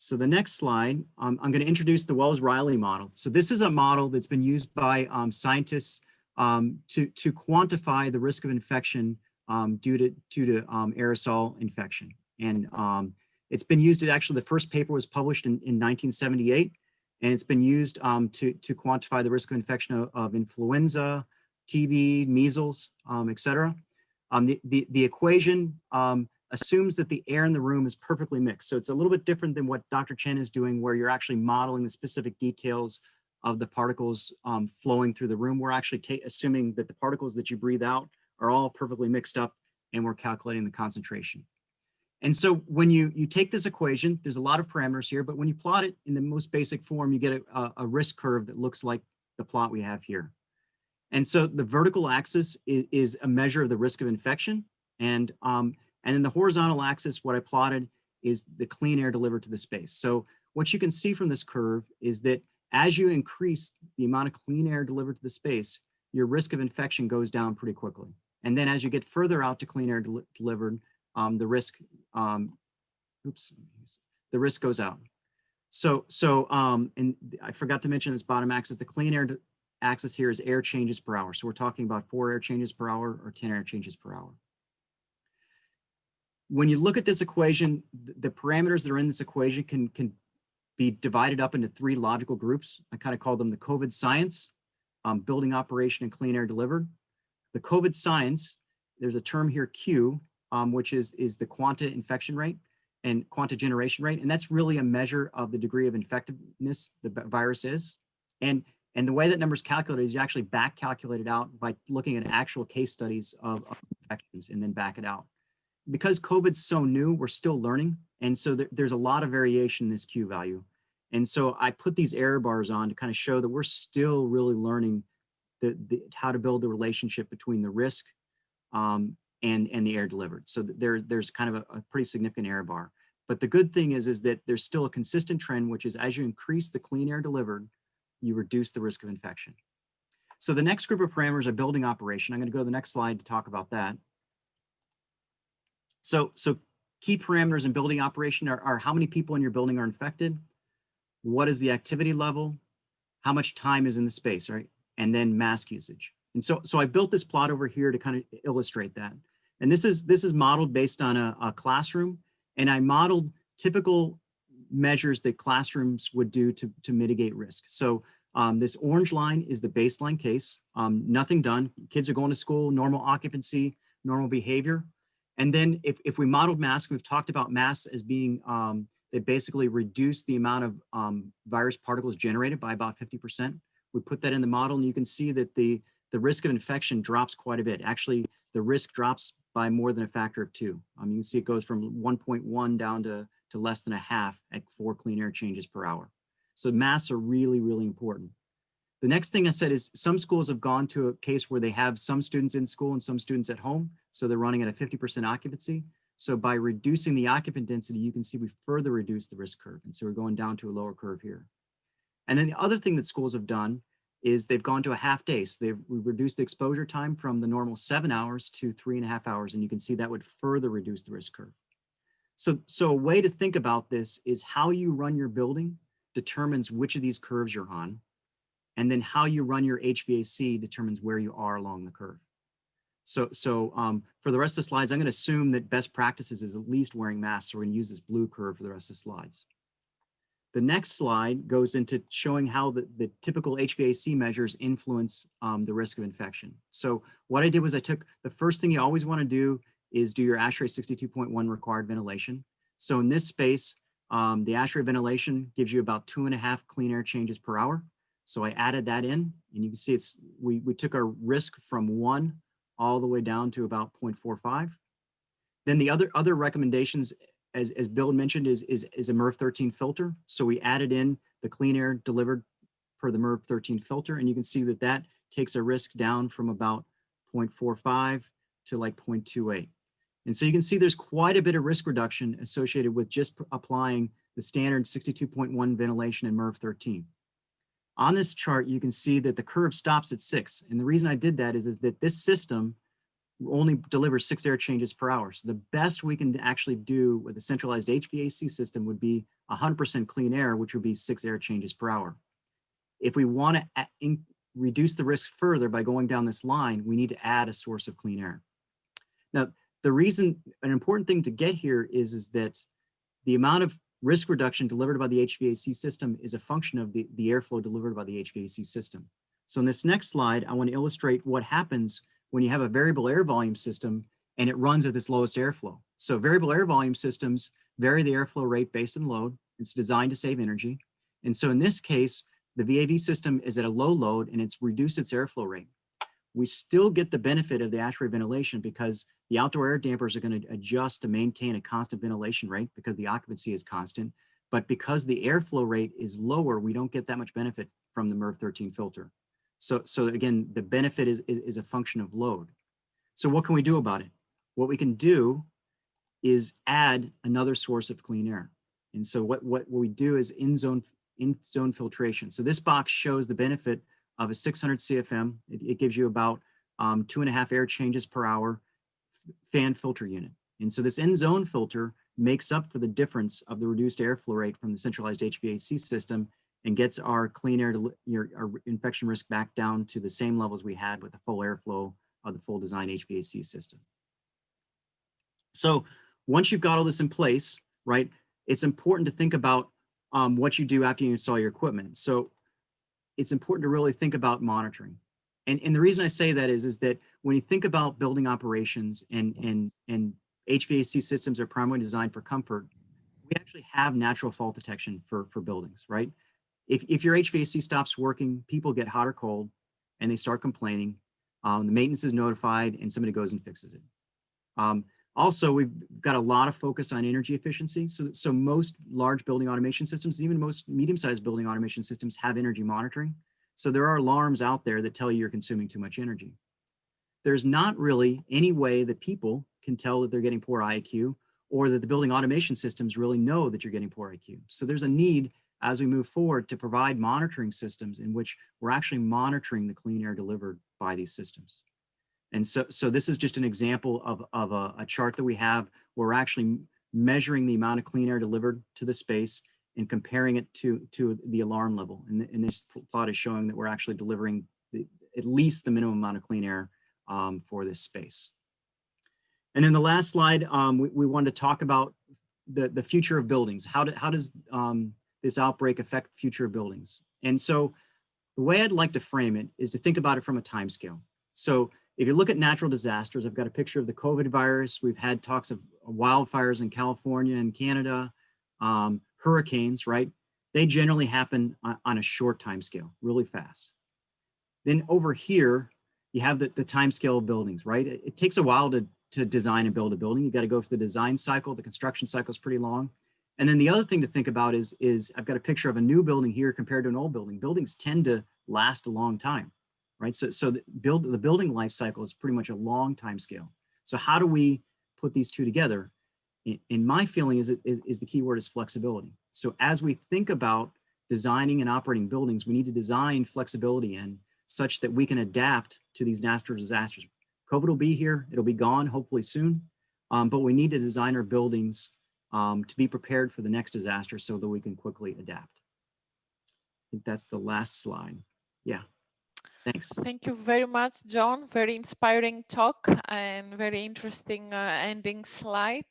So the next slide, um, I'm going to introduce the Wells-Riley model. So this is a model that's been used by um, scientists um, to, to quantify the risk of infection um, due to, due to um, aerosol infection. And um, it's been used, actually the first paper was published in, in 1978, and it's been used to, to quantify the risk of infection of, of influenza, TB, measles, um, et cetera. The, the, the equation assumes that the air in the room is perfectly mixed. So it's a little bit different than what Dr. Chen is doing, where you're actually modeling the specific details of the particles um, flowing through the room. We're actually assuming that the particles that you breathe out are all perfectly mixed up and we're calculating the concentration. And so when you, you take this equation, there's a lot of parameters here, but when you plot it in the most basic form, you get a, a risk curve that looks like the plot we have here. And so the vertical axis is, is a measure of the risk of infection. And, um, and then the horizontal axis, what I plotted is the clean air delivered to the space. So what you can see from this curve is that as you increase the amount of clean air delivered to the space, your risk of infection goes down pretty quickly. And then as you get further out to clean air del delivered, um, the risk, um, oops, the risk goes out. So, so, um, and I forgot to mention this bottom axis, the clean air axis here is air changes per hour. So we're talking about four air changes per hour or 10 air changes per hour. When you look at this equation, the parameters that are in this equation can, can be divided up into three logical groups. I kind of call them the COVID science, um, building operation and clean air delivered. The COVID science, there's a term here Q, um, which is, is the quanta infection rate and quanta generation rate. And that's really a measure of the degree of infectiveness the virus is. And, and the way that number is calculated is you actually back calculate it out by looking at actual case studies of, of infections and then back it out. Because COVID's so new, we're still learning. And so there, there's a lot of variation in this Q value. And so I put these error bars on to kind of show that we're still really learning the, the how to build the relationship between the risk um, and, and the air delivered. So there, there's kind of a, a pretty significant error bar. But the good thing is, is that there's still a consistent trend, which is as you increase the clean air delivered, you reduce the risk of infection. So the next group of parameters are building operation. I'm going to go to the next slide to talk about that. So, so key parameters in building operation are, are how many people in your building are infected, what is the activity level, how much time is in the space, right? And then mask usage. And so, so I built this plot over here to kind of illustrate that. And this is, this is modeled based on a, a classroom. And I modeled typical measures that classrooms would do to, to mitigate risk. So um, this orange line is the baseline case, um, nothing done. Kids are going to school, normal occupancy, normal behavior. And then if, if we modeled masks, we've talked about masks as being, um, they basically reduce the amount of um, virus particles generated by about 50%. We put that in the model and you can see that the, the risk of infection drops quite a bit. Actually, the risk drops by more than a factor of two. Um, you can see it goes from 1.1 down to, to less than a half at four clean air changes per hour. So masks are really, really important. The next thing I said is some schools have gone to a case where they have some students in school and some students at home. So they're running at a 50% occupancy. So by reducing the occupant density, you can see we further reduce the risk curve. And so we're going down to a lower curve here. And then the other thing that schools have done is they've gone to a half day. So they've reduced the exposure time from the normal seven hours to three and a half hours. And you can see that would further reduce the risk curve. So, so a way to think about this is how you run your building determines which of these curves you're on. And then how you run your HVAC determines where you are along the curve. So, so um, for the rest of the slides, I'm going to assume that best practices is at least wearing masks. So we're going to use this blue curve for the rest of the slides. The next slide goes into showing how the, the typical HVAC measures influence um, the risk of infection. So what I did was I took the first thing you always want to do is do your ASHRAE 62.1 required ventilation. So in this space, um, the ASHRAE ventilation gives you about two and a half clean air changes per hour. So I added that in and you can see it's we, we took our risk from one all the way down to about 0.45. Then the other other recommendations as, as Bill mentioned, is, is, is a MERV 13 filter. So we added in the clean air delivered per the MERV 13 filter. And you can see that that takes a risk down from about 0.45 to like 0.28. And so you can see there's quite a bit of risk reduction associated with just applying the standard 62.1 ventilation and MERV 13. On this chart, you can see that the curve stops at six. And the reason I did that is, is that this system only delivers six air changes per hour. So the best we can actually do with a centralized HVAC system would be 100% clean air, which would be six air changes per hour. If we want to reduce the risk further by going down this line, we need to add a source of clean air. Now, the reason, an important thing to get here is, is that the amount of risk reduction delivered by the HVAC system is a function of the, the airflow delivered by the HVAC system. So in this next slide, I want to illustrate what happens when you have a variable air volume system and it runs at this lowest airflow. So variable air volume systems vary the airflow rate based on load. It's designed to save energy. And so in this case, the VAV system is at a low load and it's reduced its airflow rate. We still get the benefit of the ASHRAE ventilation because the outdoor air dampers are going to adjust to maintain a constant ventilation rate because the occupancy is constant. But because the airflow rate is lower, we don't get that much benefit from the MERV 13 filter. So, so again, the benefit is, is, is a function of load. So what can we do about it? What we can do is add another source of clean air. And so what, what we do is in-zone in-zone filtration. So this box shows the benefit of a 600 CFM. It, it gives you about um, two and a half air changes per hour fan filter unit. And so this in-zone filter makes up for the difference of the reduced airflow rate from the centralized HVAC system and gets our clean air, to, your, our infection risk back down to the same levels we had with the full airflow of the full design HVAC system. So once you've got all this in place, right, it's important to think about um, what you do after you install your equipment. So it's important to really think about monitoring. And, and the reason I say that is, is that when you think about building operations and, and, and HVAC systems are primarily designed for comfort, we actually have natural fault detection for, for buildings, right? If, if your HVAC stops working, people get hot or cold and they start complaining. Um, the maintenance is notified and somebody goes and fixes it. Um, also, we've got a lot of focus on energy efficiency. So, so most large building automation systems, even most medium-sized building automation systems have energy monitoring. So there are alarms out there that tell you you're consuming too much energy. There's not really any way that people can tell that they're getting poor IQ or that the building automation systems really know that you're getting poor IQ. So there's a need as we move forward to provide monitoring systems in which we're actually monitoring the clean air delivered by these systems. And so, so this is just an example of, of a, a chart that we have where we're actually measuring the amount of clean air delivered to the space and comparing it to, to the alarm level. And, and this plot is showing that we're actually delivering the, at least the minimum amount of clean air um, for this space. And then the last slide, um, we, we wanted to talk about the, the future of buildings. How, do, how does um, this outbreak affect future buildings? And so the way I'd like to frame it is to think about it from a time scale. So if you look at natural disasters, I've got a picture of the COVID virus. We've had talks of wildfires in California and Canada, um, hurricanes, right? They generally happen on, on a short time scale, really fast. Then over here, you have the, the time scale of buildings, right? It, it takes a while to, to design and build a building. You got to go through the design cycle. The construction cycle is pretty long. And then the other thing to think about is, is I've got a picture of a new building here compared to an old building. Buildings tend to last a long time right? So, so the, build, the building life cycle is pretty much a long time scale. So how do we put these two together? In, my feeling is, is, is the key word is flexibility. So as we think about designing and operating buildings, we need to design flexibility in such that we can adapt to these natural disasters. COVID will be here, it'll be gone hopefully soon, um, but we need to design our buildings um, to be prepared for the next disaster so that we can quickly adapt. I think that's the last slide. Yeah. Thanks. Thank you very much, John. Very inspiring talk and very interesting uh, ending slide.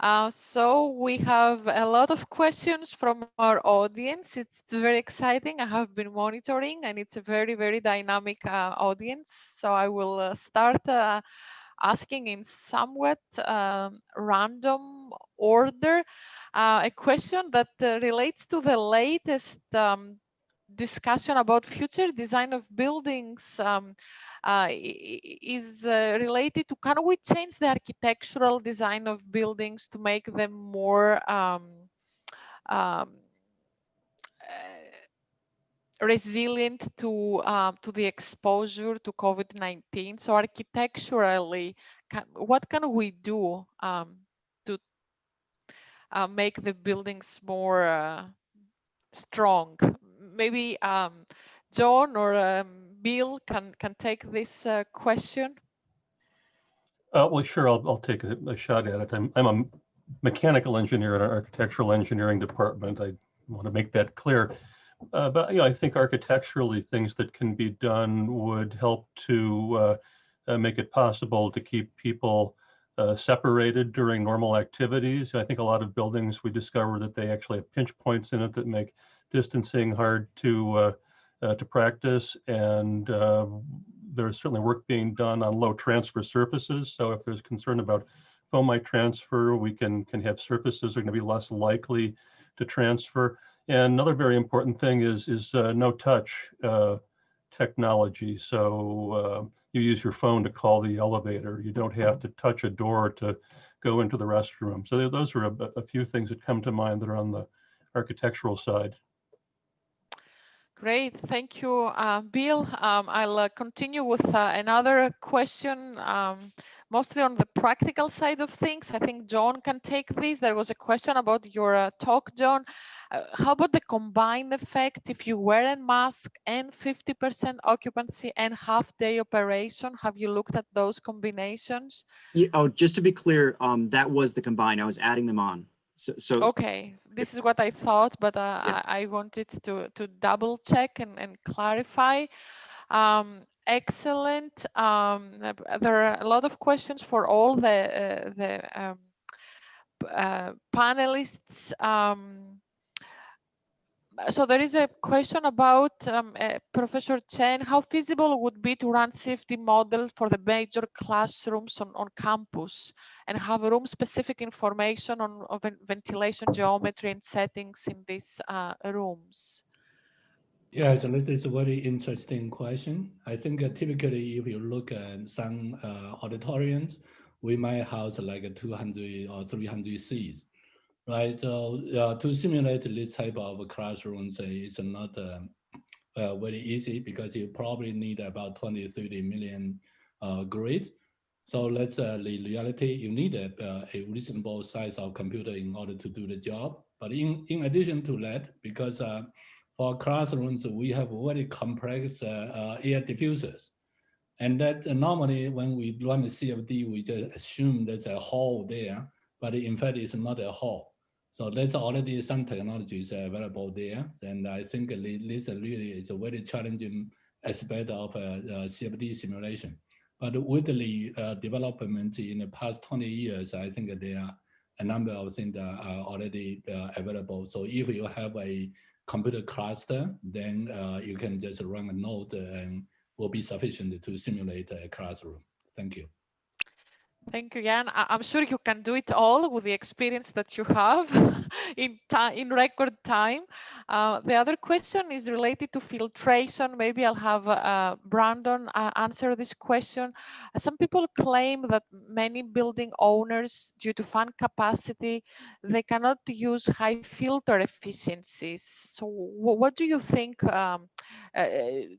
Uh, so we have a lot of questions from our audience. It's very exciting. I have been monitoring and it's a very, very dynamic uh, audience. So I will uh, start uh, asking in somewhat um, random order uh, a question that relates to the latest um, discussion about future design of buildings um, uh, is uh, related to can we change the architectural design of buildings to make them more um, um, uh, resilient to uh, to the exposure to COVID-19. So architecturally, can, what can we do um, to uh, make the buildings more uh, strong maybe um, John or um, Bill can can take this uh, question. Uh, well, sure, I'll, I'll take a, a shot at it. I'm, I'm a mechanical engineer in our architectural engineering department. I want to make that clear. Uh, but, you know, I think architecturally, things that can be done would help to uh, uh, make it possible to keep people uh, separated during normal activities. I think a lot of buildings, we discover that they actually have pinch points in it that make distancing hard to uh, uh, to practice. And uh, there's certainly work being done on low transfer surfaces. So if there's concern about fomite transfer, we can can have surfaces that are going to be less likely to transfer. And another very important thing is is uh, no touch uh, technology. So uh, you use your phone to call the elevator. You don't have to touch a door to go into the restroom. So those are a, a few things that come to mind that are on the architectural side. Great, thank you, uh, Bill. Um, I'll uh, continue with uh, another question, um, mostly on the practical side of things. I think John can take this. There was a question about your uh, talk, John. Uh, how about the combined effect if you wear a mask and 50% occupancy and half day operation? Have you looked at those combinations? Yeah, oh, just to be clear, um, that was the combined. I was adding them on. So, so Okay, this is what I thought, but uh, Yeah. I, I wanted to, to double check and, and clarify. Um, excellent. Um, there are a lot of questions for all the, uh, the um, uh, panelists. So there is a question about um, uh, Professor Chen, how feasible would be to run CFD model for the major classrooms on, on campus and have room specific information on, ven- ventilation geometry and settings in these uh, rooms? Yeah, so this is a very interesting question. I think uh, typically if you look at some uh, auditoriums, we might house like a 200 or 300 seats, right? So uh, to simulate this type of classrooms uh, is not um, uh, very easy because you probably need about 20, 30 million uh, grids. So that's uh, the reality. You need a, uh, a reasonable size of computer in order to do the job. But in, in addition to that, because uh, for classrooms, we have very complex uh, uh, air diffusers. And that uh, normally when we run the CFD, we just assume there's a hole there, but in fact, it's not a hole. So there's already some technologies available there. And I think this really is a very challenging aspect of uh, uh, CFD simulation. But with the uh, development in the past 20 years, I think there are a number of things that are already available. So if you have a computer cluster, then uh, you can just run a node and will be sufficient to simulate a classroom. Thank you. Thank you, Yan. I- I'm sure you can do it all with the experience that you have <laughs> in in record time. Uh, the other question is related to filtration. Maybe I'll have uh, Brandon uh, answer this question. Some people claim that many building owners, due to fan capacity, they cannot use high filter efficiencies. So, what do you think? Um, uh,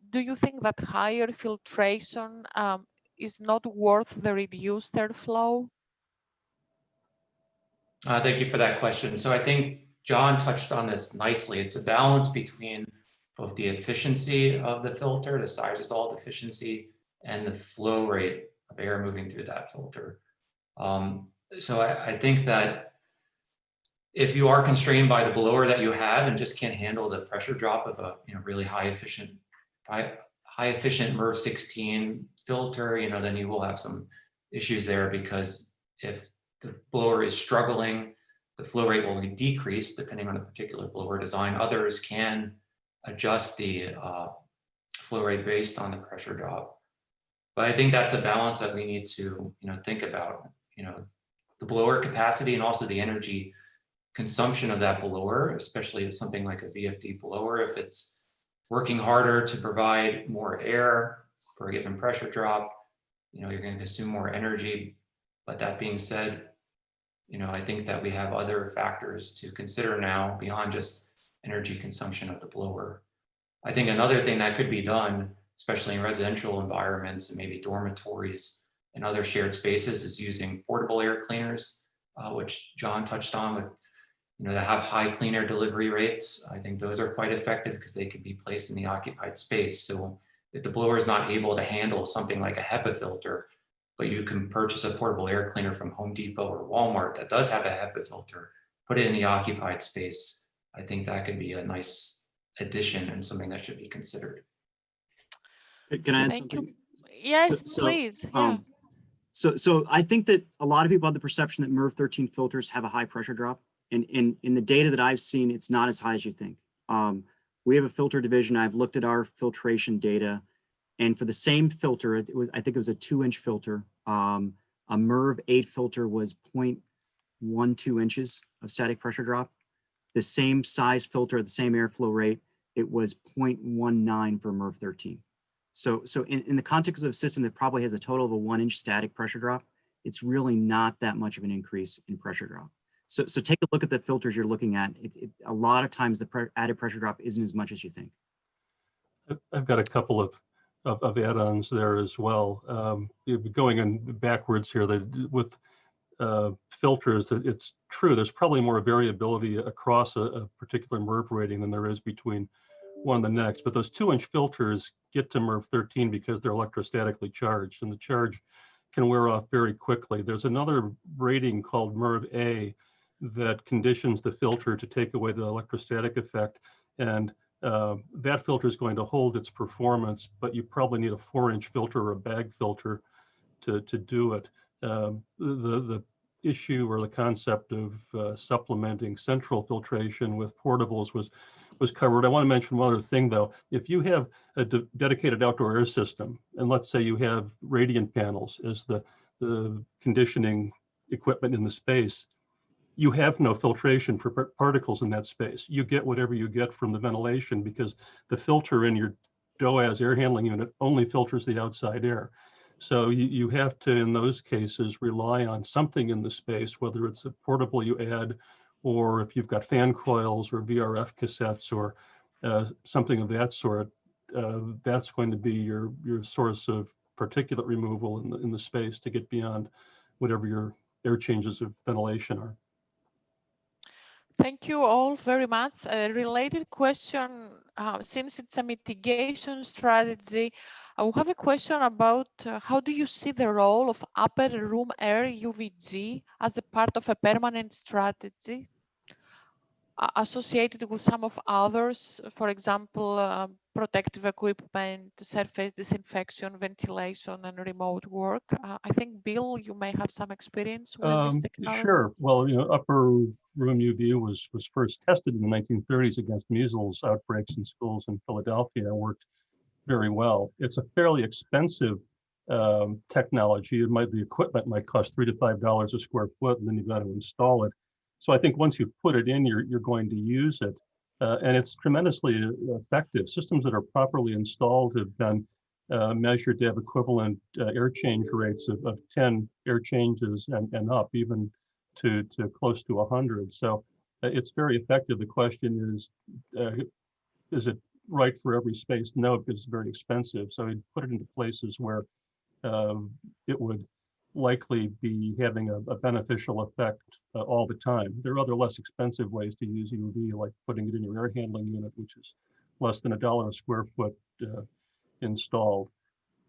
do you think that higher filtration um, is not worth the reduced airflow? Uh, thank you for that question. So I think John touched on this nicely. It's a balance between both the efficiency of the filter, the size resolved efficiency, and the flow rate of air moving through that filter. Um, so I, I think that if you are constrained by the blower that you have and just can't handle the pressure drop of a you know really high efficient high efficient MERV 16 filter, you know, then you will have some issues there because if the blower is struggling, the flow rate will be decreased depending on the particular blower design. Others can adjust the uh, flow rate based on the pressure drop. But I think that's a balance that we need to, you know, think about, you know, the blower capacity and also the energy consumption of that blower, especially if something like a VFD blower, if it's working harder to provide more air for a given pressure drop, you know, you're going to consume more energy. But that being said, you know, I think that we have other factors to consider now beyond just energy consumption of the blower. I think another thing that could be done, especially in residential environments and maybe dormitories and other shared spaces is using portable air cleaners, uh, which John touched on with, you know, that have high clean air delivery rates. I think those are quite effective because they can be placed in the occupied space. So if the blower is not able to handle something like a HEPA filter, but you can purchase a portable air cleaner from Home Depot or Walmart that does have a HEPA filter, put it in the occupied space. I think that could be a nice addition and something that should be considered. Can I add Thank you. something? Yes, so, please. Yeah. Um, so, so I think that a lot of people have the perception that MERV 13 filters have a high pressure drop. And in, in the data that I've seen, it's not as high as you think. Um, we have a filter division. I've looked at our filtration data. And for the same filter, it was, I think it was a two inch filter. Um, a MERV 8 filter was 0.12 inches of static pressure drop. The same size filter, at the same airflow rate, it was 0.19 for MERV 13. So, so in, in the context of a system that probably has a total of a one inch static pressure drop, it's really not that much of an increase in pressure drop. So, so take a look at the filters you're looking at. It, it, a lot of times the pre added pressure drop isn't as much as you think. I've- got a couple of, of, of add-ons there as well. Um, going in backwards here, that with uh, filters, it- it's true, there's probably more variability across a, a particular MERV rating than there is between one and the next. But those two inch filters get to MERV 13 because they're electrostatically charged and the charge can wear off very quickly. There's another rating called MERV A that conditions the filter to take away the electrostatic effect. And uh, that filter is going to hold its performance, but you probably need a four inch filter or a bag filter to, to do it. Um, the, the issue or the concept of uh, supplementing central filtration with portables was, was covered. I want to mention one other thing though. If you have a de dedicated outdoor air system, and let's say you have radiant panels as the, the conditioning equipment in the space, you have no filtration for particles in that space. You get whatever you get from the ventilation because the filter in your DOAS air handling unit only filters the outside air. So you, you have to, in those cases, rely on something in the space, whether it's a portable you add, or if you've got fan coils or VRF cassettes or uh, something of that sort, uh, that's going to be your, your source of particulate removal in the, in the space to get beyond whatever your air changes of ventilation are. Thank you all very much. A related question, uh, since it's a mitigation strategy, I have a question about uh, how do you see the role of upper room air UVG as a part of a permanent strategy associated with some of others, for example, uh, protective equipment, surface disinfection, ventilation, and remote work. Uh, I think, Bill, you may have some experience with this Um, technology. Sure. Well, you know, upper room UV was was first tested in the 1930s against measles outbreaks in schools in Philadelphia and worked very well. It's a fairly expensive um, technology. It might the equipment might cost three to five dollars a square foot, and then you've got to install it. So I think once you put it in, you're you're going to use it, uh, and it's tremendously effective. Systems that are properly installed have been uh, measured to have equivalent uh, air change rates of, of 10 air changes and, and up, even to, to close to 100. So uh, it's very effective. The question is, uh, is it right for every space? No, because it's very expensive. So we put it into places where it would likely be having a, a beneficial effect uh, all the time. There are other less expensive ways to use UV, like putting it in your air handling unit, which is less than a dollar a square foot uh, installed,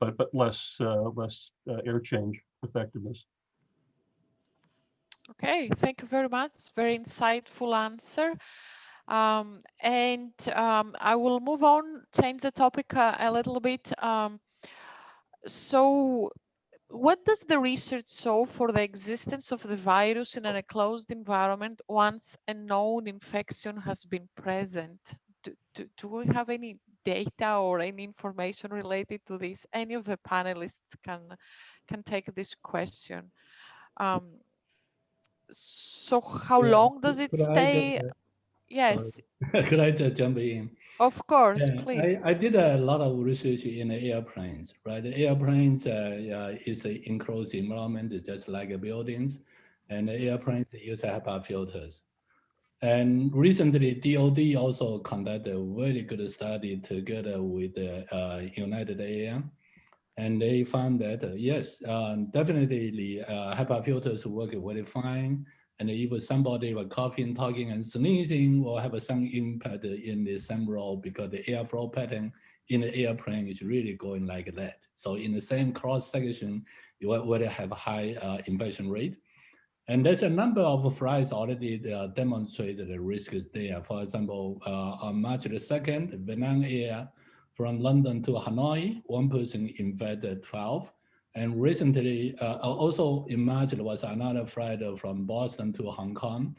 but but less uh, less uh, air change effectiveness. Okay, thank you very much. Very insightful answer. Um, and um, I will move on, change the topic uh, a little bit. Um, so what does the research show for the existence of the virus in a closed environment once a known infection has been present? Do, do, do we have any data or any information related to this? Any of the panelists can, can take this question. Um, so how Yeah, long does it could stay? Yes, <laughs> Could I just jump in? of course, Yeah, please. I, I did a lot of research in the airplanes, right? Airplanes uh, yeah, is an enclosed environment, just like buildings, and the airplanes use HEPA filters. And recently, DOD also conducted a very good study together with the uh, United Air. And they found that, uh, yes, uh, definitely the uh, HEPA filters work very fine. And if somebody was coughing, talking, and sneezing will have some impact in the same role because the airflow pattern in the airplane is really going like that. So in the same cross section, you whether have high uh, infection rate. And there's a number of flights already uh, demonstrated the risk is there. For example, uh, on March the 2nd, Vietnam Air from London to Hanoi, one person infected 12. And recently, uh, also in March, there was another flight from Boston to Hong Kong.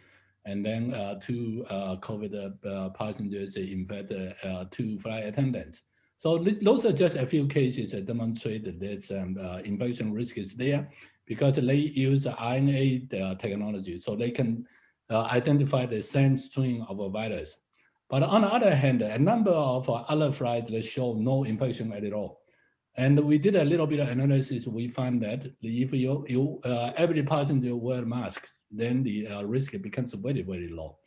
And then uh, two uh, COVID uh, passengers infected uh, two flight attendants. So th- those are just a few cases that demonstrate that this um, uh, infection risk is there because they use RNA technology, so they can identify the same strain of a virus. But on the other hand, a number of other flights show no infection at all. And we did a little bit of analysis. We found that if you, you uh, every passenger wear masks, then the uh, risk becomes very, very low.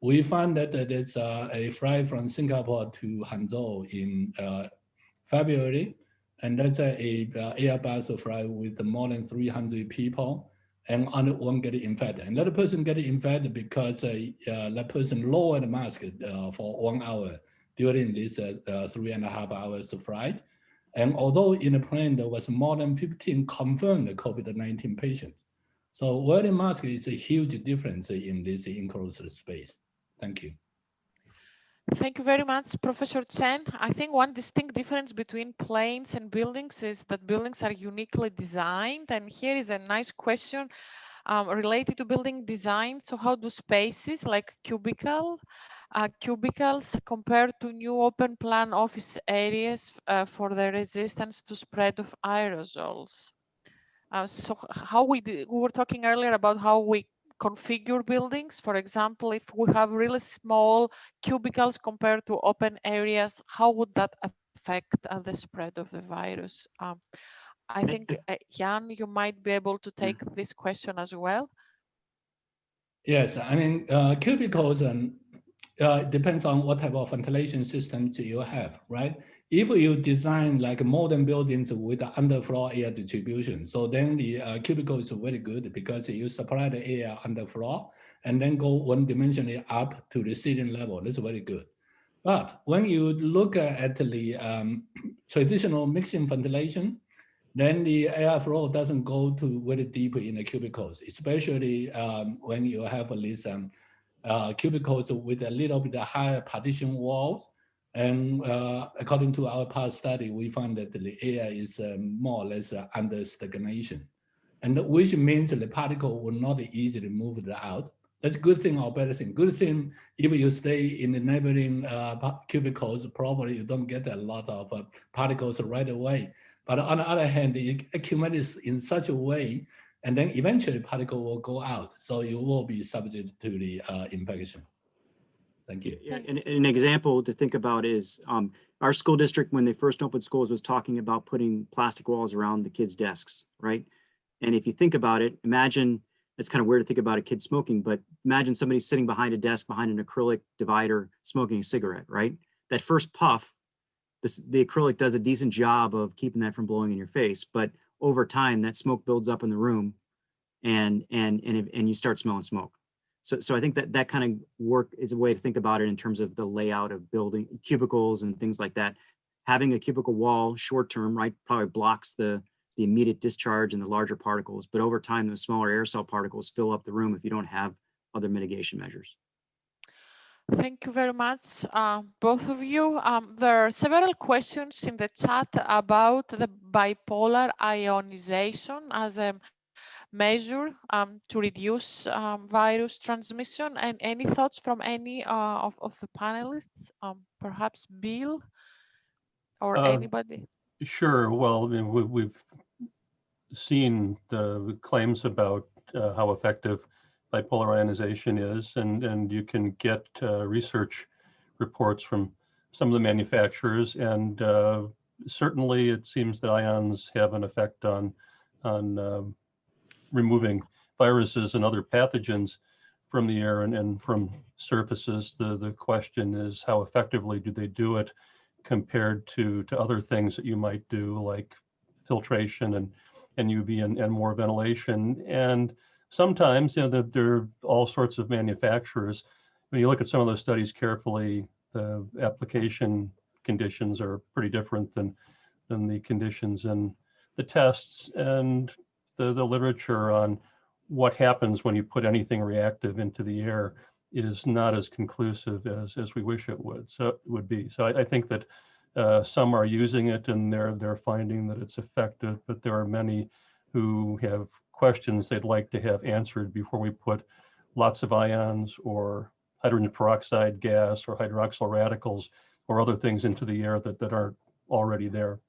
We found that uh, there's uh, a flight from Singapore to Hangzhou in uh, February, and that's a, a uh, Airbus flight with more than 300 people, and only one get infected. Another person get infected because that person lowered the mask for one hour during this three and a half hours of flight. And although in the plane there was more than 15 confirmed COVID-19 patients. So wearing mask is a huge difference in this enclosed space. Thank you. Thank you very much, Professor Chen. I think one distinct difference between planes and buildings is that buildings are uniquely designed. And here is a nice question um, related to building design. So how do spaces like cubicle, uh, cubicles compared to new open plan office areas uh, for the resistance to spread of aerosols? Uh, so how we, we were talking earlier about how we configure buildings. For example, if we have really small cubicles compared to open areas, how would that affect uh, the spread of the virus? Um, I think, uh, Yan, you might be able to take this question as well. Yes, I mean, uh, cubicles and uh, depends on what type of ventilation systems you have, right? If you design like modern buildings with underfloor air distribution, so then the uh, cubicle is very good because you supply the air underfloor and then go one dimensionally up to the ceiling level. That's very good. But when you look at the um, <clears throat> traditional mixing ventilation, then the airflow doesn't go to very deep in the cubicles, especially um, when you have these um, uh, cubicles with a little bit higher partition walls. And uh, according to our past study, we found that the air is um, more or less uh, under stagnation, and which means the particle will not easily move it out. That's a good thing or bad thing. Good thing, if you stay in the neighboring uh, cubicles, probably you don't get a lot of uh, particles right away. But on the other hand, it accumulates in such a way, and then eventually particle will go out. So you will be subject to the uh, infection. Thank you. Yeah, and, an example to think about is um, our school district, when they first opened schools, was talking about putting plastic walls around the kids' desks, right? And if you think about it, imagine, it's kind of weird to think about a kid smoking, but imagine somebody sitting behind a desk behind an acrylic divider smoking a cigarette, right? That first puff, this, the acrylic does a decent job of keeping that from blowing in your face, but over time, that smoke builds up in the room and, and, and, and you start smelling smoke. So, so I think that that kind of work is a way to think about it in terms of the layout of building cubicles and things like that. Having a cubicle wall short term, right, probably blocks the, the immediate discharge and the larger particles, but over time, the smaller aerosol particles fill up the room if you don't have other mitigation measures. Thank you very much, uh, both of you. Um, there are several questions in the chat about the bipolar ionization as a measure um, to reduce um, virus transmission. And any thoughts from any uh, of, of the panelists? Um, perhaps Bill or Uh, anybody? Sure. Well, I mean, we, we've seen the claims about uh, how effective bipolar ionization is, and and you can get uh, research reports from some of the manufacturers, and uh, certainly it seems that ions have an effect on on um, removing viruses and other pathogens from the air and, and from surfaces. The the question is how effectively do they do it compared to to other things that you might do like filtration and and UV and, and more ventilation. And sometimes, you know, there, there are all sorts of manufacturers. When you look at some of those studies carefully, the application conditions are pretty different than than the conditions in the tests and the, the literature on what happens when you put anything reactive into the air is not as conclusive as, as we wish it would, so would be. So I, I think that uh, some are using it and they're, they're finding that it's effective, but there are many who have questions they'd like to have answered before we put lots of ions or hydrogen peroxide gas or hydroxyl radicals or other things into the air that, that aren't already there.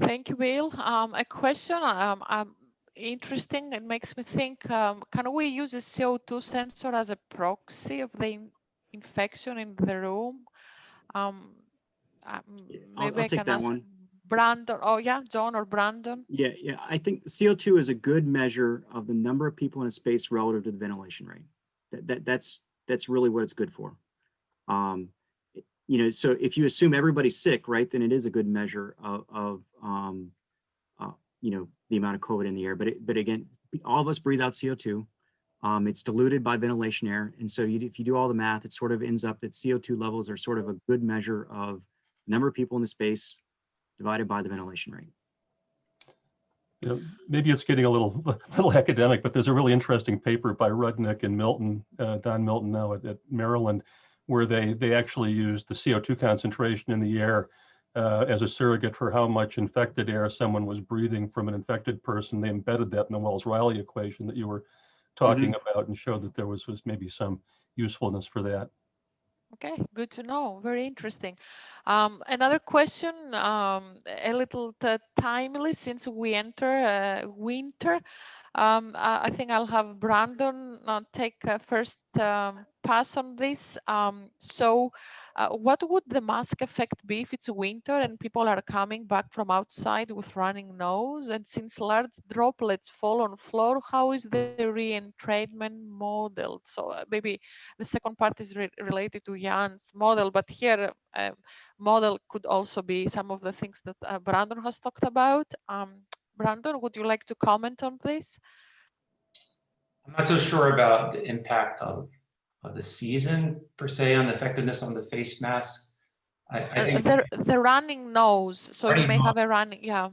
Thank you, Bill. Um, a question um, um, interesting. It makes me think, um, can we use a CO2 sensor as a proxy of the in infection in the room? Um, um, Yeah, I'll- maybe I'll I take can that ask one. Brandon. Oh yeah, John or Brandon. Yeah, yeah, I think CO2 is a good measure of the number of people in a space relative to the ventilation rate. That, that, that's, that's really what it's good for. Um, you know, so if you assume everybody's sick, right, then it is a good measure of, of, um, uh, you know, the amount of COVID in the air. But it, but again, all of us breathe out CO2. Um, it's diluted by ventilation air. And so you, if you do all the math, it sort of ends up that CO2 levels are sort of a good measure of number of people in the space divided by the ventilation rate. You know, maybe it's getting a little, <laughs> little academic, but there's a really interesting paper by Rudnick and Milton, uh, Don Milton now at, at Maryland, where they, they actually used the CO2 concentration in the air uh, as a surrogate for how much infected air someone was breathing from an infected person. They embedded that in the Wells-Riley equation that you were talking about and showed that there was, was maybe some usefulness for that. Okay, good to know. Very interesting. Um, another question, um, a little timely since we enter uh, winter. Um, I I think I'll have Brandon uh, take uh, first um, pass on this. Um, so, uh, what would the mask effect be if it's winter and people are coming back from outside with running nose? And since large droplets fall on floor, how is the reentrainment modeled? So uh, maybe the second part is re related to Yan's model, but here uh, model could also be some of the things that uh, Brandon has talked about. Um, Brandon, would you like to comment on this? I'm not so sure about the impact of, of the season per se on the effectiveness on the face mask. I, I Uh, think the, the running nose, so you may nose. have a running, yeah.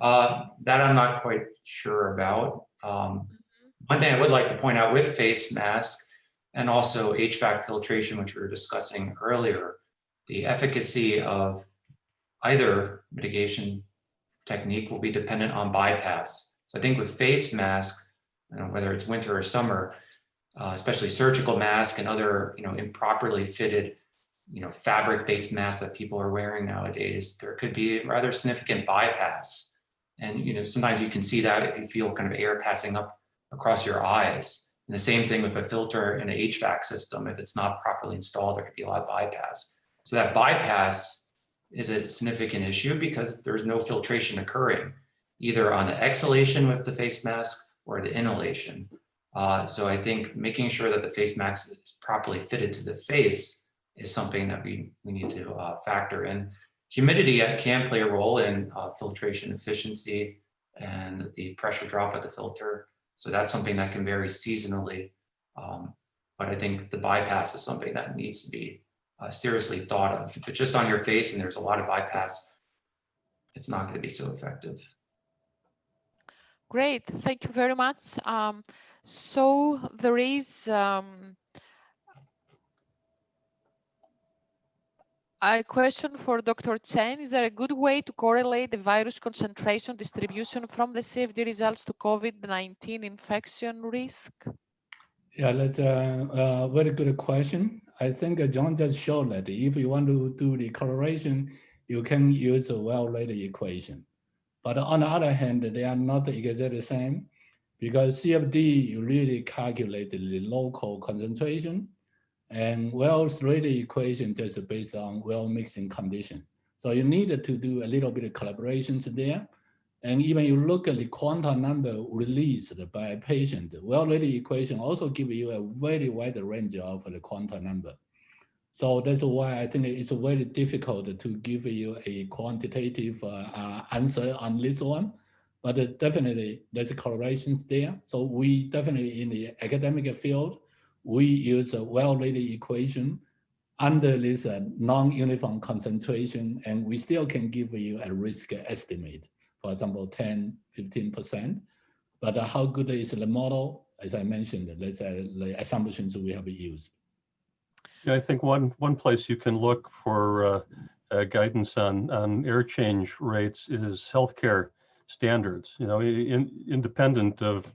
uh, that I'm not quite sure about. Um, one thing I would like to point out with face mask and also HVAC filtration, which we were discussing earlier, the efficacy of either mitigation technique will be dependent on bypass. So I think with face mask, you know, whether it's winter or summer, uh, especially surgical mask and other, you know, improperly fitted, you know, fabric-based masks that people are wearing nowadays, there could be a rather significant bypass. And, you know, sometimes you can see that if you feel kind of air passing up across your eyes. And the same thing with a filter in an HVAC system. If it's not properly installed, there could be a lot of bypass. So that bypass is a significant issue because there's no filtration occurring either on the exhalation with the face mask or the inhalation. Uh, so I think making sure that the face mask is properly fitted to the face is something that we, we need to uh, factor in. Humidity uh, can play a role in uh, filtration efficiency and the pressure drop at the filter. So that's something that can vary seasonally. Um, but I think the bypass is something that needs to be uh, seriously thought of. If it's just on your face and there's a lot of bypass, it's not going to be so effective. Great, thank you very much. Um, so there is um, a question for Dr. Chen. Is there a good way to correlate the virus concentration distribution from the CFD results to COVID-19 infection risk? Yeah, that's a, a very good question. I think uh, John just showed that if you want to do the correlation, you can use a Wells-Riley equation. But on the other hand, they are not exactly the same because CFD, you really calculate the local concentration and Wells-Riley equation just based on well mixing condition. So you need to do a little bit of collaborations there. And even you look at the quantum number released by a patient, Wells-Riley equation also give you a very wide range of the quantum number. So that's why I think it's very difficult to give you a quantitative uh, answer on this one. But definitely there's correlations there. So we definitely in the academic field, we use a Wells-Riley equation under this uh, non-uniform concentration, and we still can give you a risk estimate, for example, 10, 15%. But uh, how good is the model? As I mentioned, there's uh, the assumptions we have used. Yeah, I think one, one place you can look for uh, uh, guidance on, on air change rates is healthcare standards, you know, in, independent of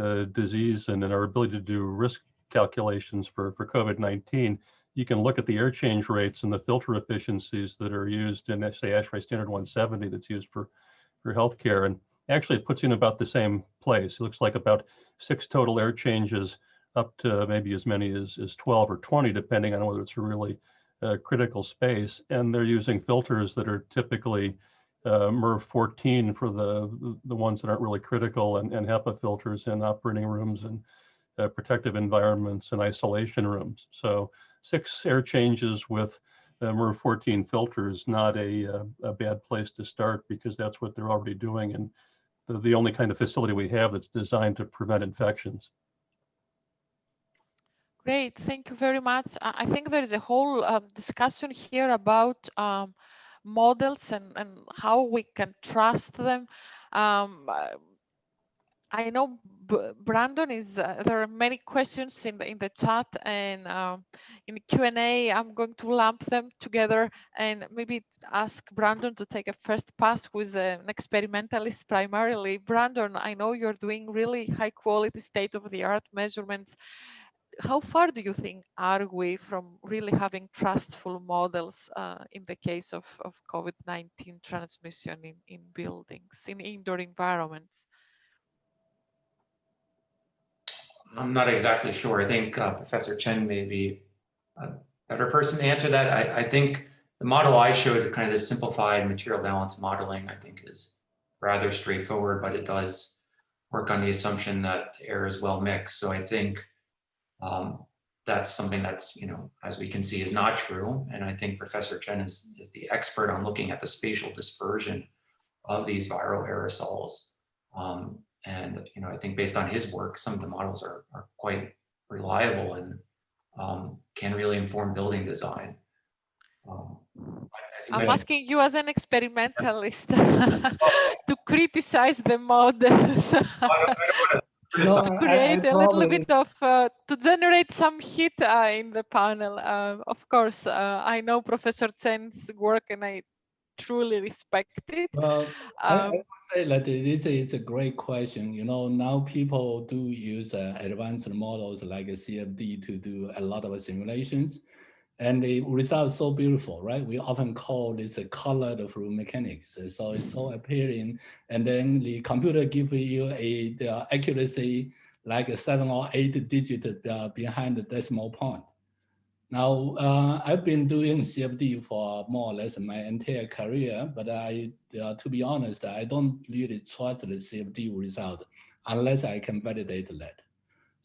uh, disease and, and our ability to do risk calculations for, for COVID-19, you can look at the air change rates and the filter efficiencies that are used in, say, ASHRAE standard 170 that's used for, for healthcare. And actually it puts you in about the same place. It looks like about six total air changes up to maybe as many as, as 12 or 20, depending on whether it's a really uh, critical space. And they're using filters that are typically uh, MERV 14 for the, the ones that aren't really critical and, and HEPA filters in operating rooms and uh, protective environments and isolation rooms. So six air changes with uh, MERV 14 filters, not a, uh, a bad place to start because that's what they're already doing. And the, the only kind of facility we have that's designed to prevent infections. Great, thank you very much. I think there is a whole um, discussion here about um, models and, and how we can trust them. Um, I know Brandon is, uh, there are many questions in the, in the chat and um, in Q&A, I'm going to lump them together and maybe ask Brandon to take a first pass who is an experimentalist primarily. Brandon, I know you're doing really high quality state of the art measurements how far do you think are we from really having trustful models uh, in the case of, of COVID-19 transmission in, in buildings, in indoor environments? I'm not exactly sure. I think uh, Professor Chen may be a better person to answer that. I, I think the model I showed, kind of the simplified material balance modeling, I think is rather straightforward, but it does work on the assumption that air is well mixed. So I think um, that's something that's, you know, as we can see is not true. And I think Professor Chen is, is the expert on looking at the spatial dispersion of these viral aerosols. Um, and, you know, I think based on his work, some of the models are, are quite reliable and um, can really inform building design. Um, I'm asking you as an experimentalist <laughs> to criticize the models. No, to I- I create a little bit of uh, to generate some heat uh, in the panel. Uh, of course, uh, I know Professor Chen's work and I truly respect it. Well, I, I Um, would say that this is a great question. You know, now people do use uh, advanced models like CFD to do a lot of simulations. And the results so beautiful, right? We often call this a colored fluid mechanics. So it's so appealing. And then the computer gives you a the accuracy like a seven or eight digit uh, behind the decimal point. Now, uh, I've been doing CFD for more or less my entire career, but I, uh, to be honest, I don't really trust the CFD result unless I can validate that.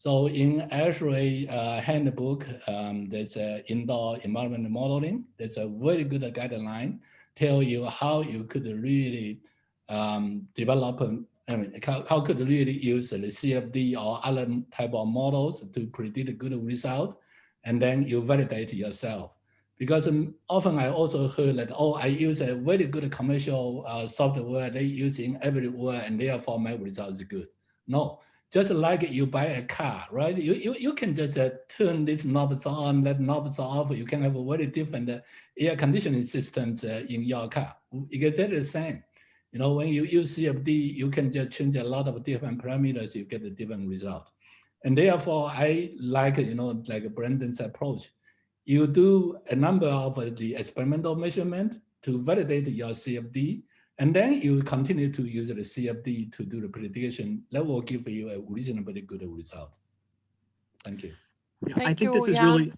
So in ASHRAE uh, handbook, um, there's a indoor environment modeling. There's a very good guideline tell you how you could really um, develop, I mean, how, how could really use the CFD or other type of models to predict a good result and then you validate yourself. Because um, often I also heard that, oh, I use a very good commercial uh, software they using everywhere and therefore my result is good. No, just like you buy a car, right? You, you, you can just uh, turn these knobs on, let knobs off. You can have a very different uh, air conditioning systems uh, in your car. Exactly the same. You know, when you use CFD, you can just change a lot of different parameters, you get a different result. And therefore, I like, you know, like Brandon's approach. You do a number of the experimental measurement to validate your CFD, and then you continue to use the CFD to do the prediction. That will give you a reasonably good result. Thank you. Yeah, I Thank think this is Yan. really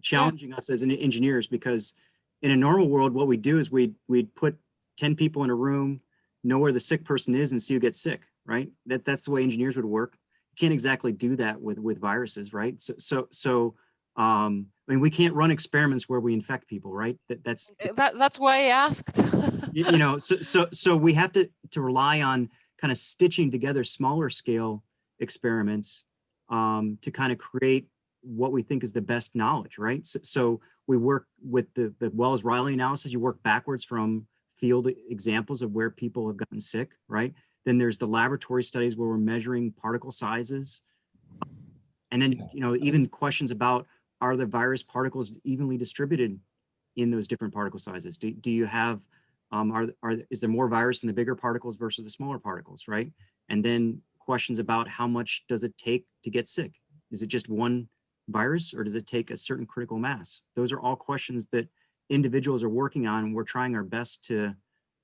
challenging us as engineers because in a normal world, what we do is we we'd put 10 people in a room, know where the sick person is and see who gets sick, right? That that's the way engineers would work. You can't exactly do that with with viruses, right? So so so um I mean we can't run experiments where we infect people, right? That that's that, that's why I asked. <laughs> you, know so so so we have to to rely on kind of stitching together smaller scale experiments um to kind of create what we think is the best knowledge right so, so we work with the, the Wells Riley analysis, you work backwards from field examples of where people have gotten sick, right? Then there's the laboratory studies where we're measuring particle sizes. And then, you know, even questions about are the virus particles evenly distributed in those different particle sizes? Do, do you have, um, are, are, is there more virus in the bigger particles versus the smaller particles, right? And then questions about how much does it take to get sick? Is it just one virus or does it take a certain critical mass? Those are all questions that individuals are working on. We're trying our best to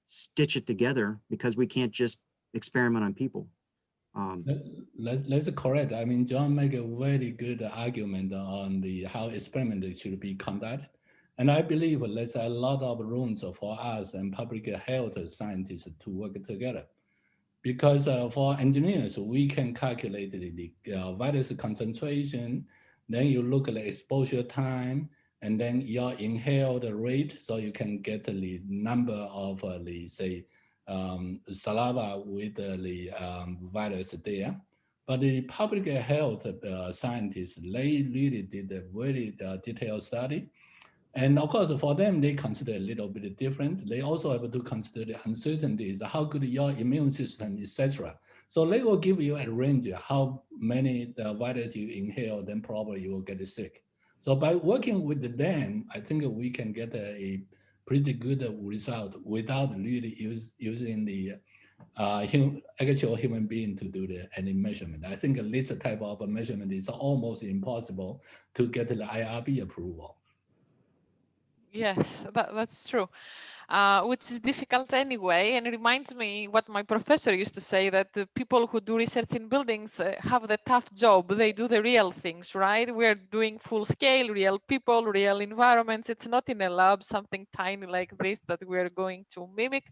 stitch it together because we can't just experiment on people. Um, That, that- that's correct. I mean, John make a very good argument on the how experiment should be conducted. And I believe there's a lot of rooms for us and public health scientists to work together. Because uh, for engineers, we can calculate the uh, virus concentration, then you look at the exposure time, and then your inhaled rate, so you can get the number of uh, the, say, um, saliva with the um, virus there. But the public health uh, scientists, they really did a very uh, detailed study. And of course, for them, they consider a little bit different. They also have to consider the uncertainties, how good your immune system, etc. So they will give you a range, how many the virus you inhale, then probably you will get sick. So by working with them, I think we can get a, pretty good result without really use, using the uh, hum, actual human being to do the any measurement. I think this type of measurement is almost impossible to get the IRB approval. Yes, that, that's true. Uh, which is difficult anyway, and reminds me what my professor used to say that the people who do research in buildings uh, have the tough job. They do the real things, right? We're doing full scale, real people, real environments. It's not in a lab, something tiny like this that we're going to mimic.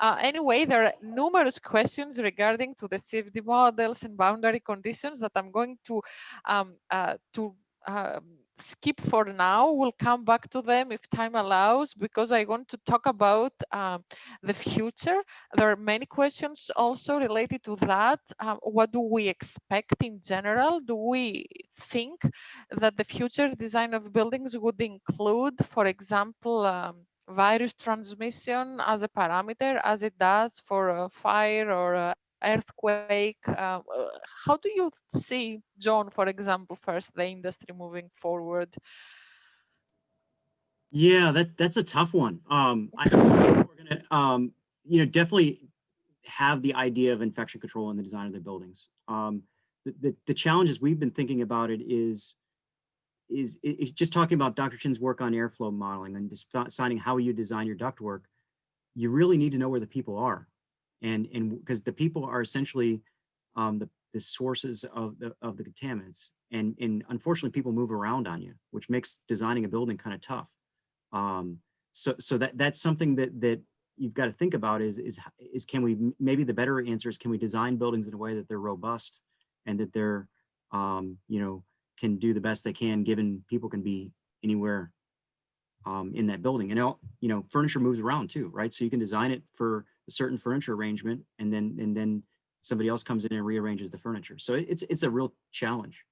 Uh, anyway, there are numerous questions regarding to the CFD models and boundary conditions that I'm going to um, uh, to um, skip for now. We'll come back to them if time allows, because I want to talk about um, the future. There are many questions also related to that. Um, what do we expect in general? Do we think that the future design of buildings would include, for example, um, virus transmission as a parameter, as it does for a fire or earthquake. Uh, how do you see, John, for example, first the industry moving forward? Yeah, that that's a tough one. Um, I, we're gonna, um, you know, definitely have the idea of infection control in the design of the buildings. Um, the, the, the challenges we've been thinking about it is, is, is just talking about Dr. Chen's work on airflow modeling and deciding how you design your ductwork. You really need to know where the people are and and because the people are essentially um, the the sources of the of the contaminants, and and unfortunately people move around on you, which makes designing a building kind of tough. Um, so so that that's something that that you've got to think about is is is can we maybe the better answer is can we design buildings in a way that they're robust and that they're um, you know can do the best they can given people can be anywhere um, in that building and you know furniture moves around too right so you can design it for a certain furniture arrangement and then and then somebody else comes in and rearranges the furniture. So it's it's a real challenge.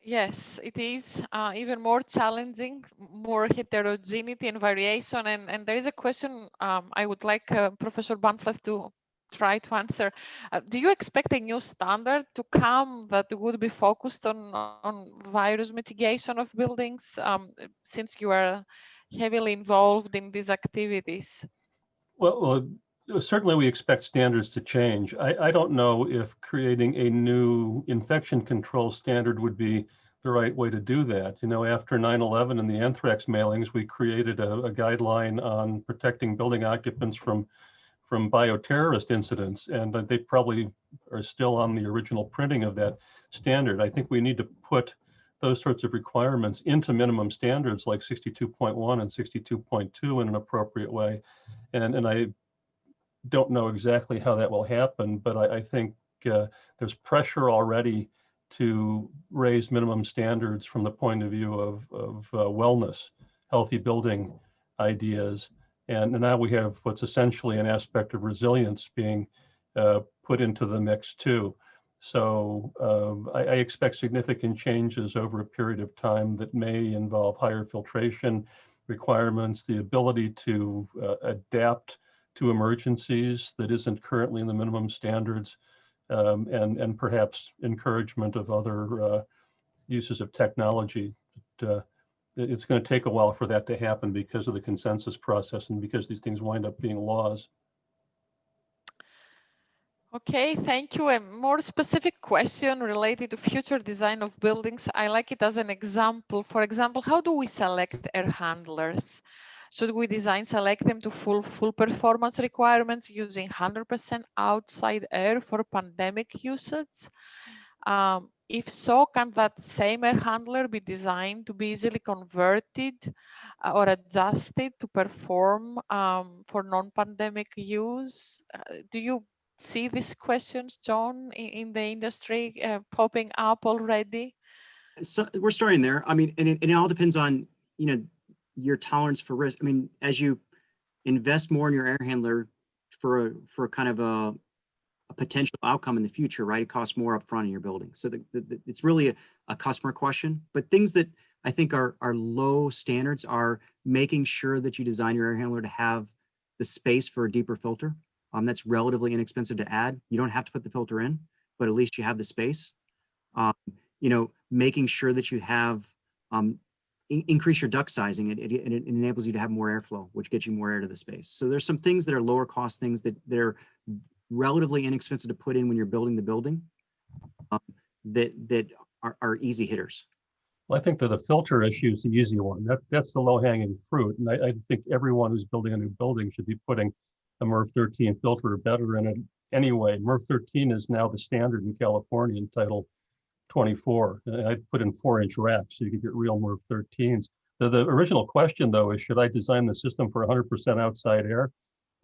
Yes, it is uh, even more challenging, more heterogeneity and variation. And, and there is a question um, I would like uh, Professor Bahnfleth to try to answer. Uh, do you expect a new standard to come that would be focused on, on virus mitigation of buildings um, since you are heavily involved in these activities? Well, well, certainly we expect standards to change. I, I don't know if creating a new infection control standard would be the right way to do that. You know, after 9-11 and the anthrax mailings, we created a, a guideline on protecting building occupants from from bioterrorist incidents, and they probably are still on the original printing of that standard. I think we need to put those sorts of requirements into minimum standards like 62.1 and 62.2 in an appropriate way. And, and I don't know exactly how that will happen, but I, I think uh, there's pressure already to raise minimum standards from the point of view of, of uh, wellness, healthy building ideas. And, and now we have what's essentially an aspect of resilience being uh, put into the mix too. So um, I, I expect significant changes over a period of time that may involve higher filtration requirements, the ability to uh, adapt to emergencies that isn't currently in the minimum standards, um, and, and perhaps encouragement of other uh, uses of technology. But, uh, it's going to take a while for that to happen because of the consensus process and because these things wind up being laws. Okay, thank you. A more specific question related to future design of buildings. I like it as an example. For example, how do we select air handlers? Should we design select them to full full performance requirements using 100% outside air for pandemic usage? Um, if so, can that same air handler be designed to be easily converted uh, or adjusted to perform um, for non-pandemic use? Uh, do you see these questions, John, in, in the industry uh, popping up already? So we're starting there. I mean, and it, and it all depends on, you know, your tolerance for risk. I mean, as you invest more in your air handler for a, for kind of a, a potential outcome in the future, right? It costs more upfront in your building. So the, the, the- it's really a, a customer question, but things that I think are, are low standards are making sure that you design your air handler to have the space for a deeper filter. Um, that's relatively inexpensive to add. You don't have to put the filter in, but at least you have the space. Um, you know, making sure that you have, um, in- increase your duct sizing. It, it, it enables you to have more airflow, which gets you more air to the space. So there's some things that are lower cost things that they're relatively inexpensive to put in when you're building the building um, that, that are, are easy hitters. Well, I think that the filter issue is the easy one. That, that's the low hanging fruit. And I, I think everyone who's building a new building should be putting a MERV 13 filter or better in it anyway. MERV 13 is now the standard in California in Title 24. I put in four inch racks so you could get real MERV 13s. The, the original question though is should I design the system for 100% outside air?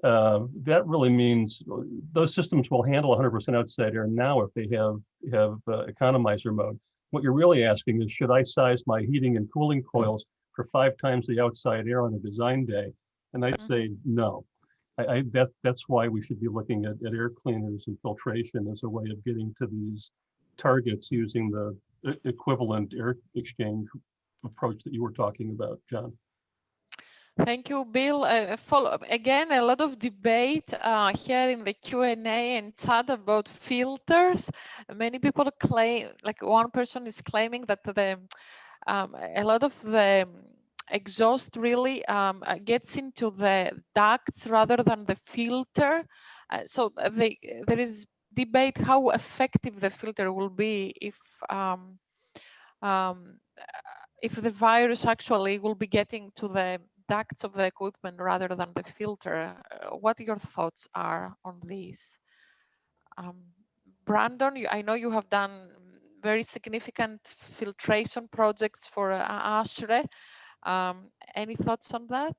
Uh, that really means uh, those systems will handle 100% outside air now if they have have uh, economizer mode. What you're really asking is, should I size my heating and cooling coils for five times the outside air on a design day? And I'd say no. I, I that that's why we should be looking at, at air cleaners and filtration as a way of getting to these targets using the equivalent air exchange approach that you were talking about, John. Thank you, Bill. Uh, follow again, a lot of debate uh, here in the Q&A and chat about filters. Many people claim, like one person is claiming that the um, a lot of the exhaust really um, uh, gets into the ducts rather than the filter. Uh, so they, there is debate how effective the filter will be if um, um, if the virus actually will be getting to the ducts of the equipment rather than the filter. Uh, what your thoughts are on this? Um, Brandon, I know you have done very significant filtration projects for uh, ASHRAE. Um, any thoughts on that?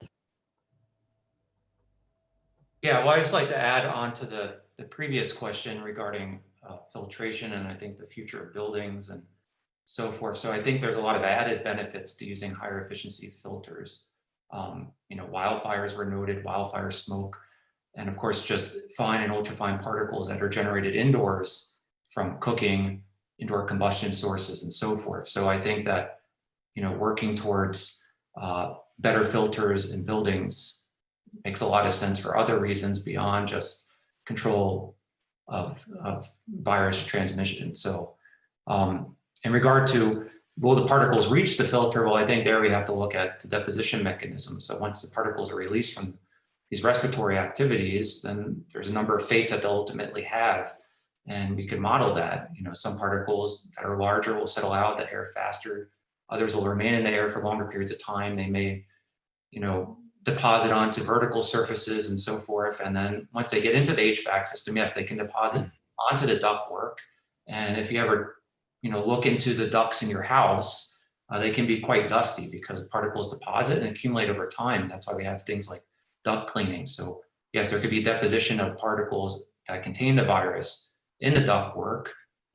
Yeah, well, I just like to add on to the, the previous question regarding uh, filtration and I think the future of buildings and so forth. So I think there's a lot of added benefits to using higher efficiency filters. Um, you know, wildfires were noted, wildfire smoke, and of course, just fine and ultrafine particles that are generated indoors from cooking, indoor combustion sources and so forth. So I think that, you know, working towards uh, better filters in buildings makes a lot of sense for other reasons beyond just control of, of virus transmission. So um, in regard to will the particles reach the filter? Well, I think there we have to look at the deposition mechanism. So once the particles are released from these respiratory activities, then there's a number of fates that they'll ultimately have. And we can model that, you know, some particles that are larger will settle out the air faster. Others will remain in the air for longer periods of time. They may, you know, deposit onto vertical surfaces and so forth. And then once they get into the HVAC system, yes, they can deposit onto the ductwork. And if you ever, you know, look into the ducts in your house, uh, they can be quite dusty because particles deposit and accumulate over time. That's why we have things like duct cleaning. So yes, there could be deposition of particles that contain the virus in the ductwork.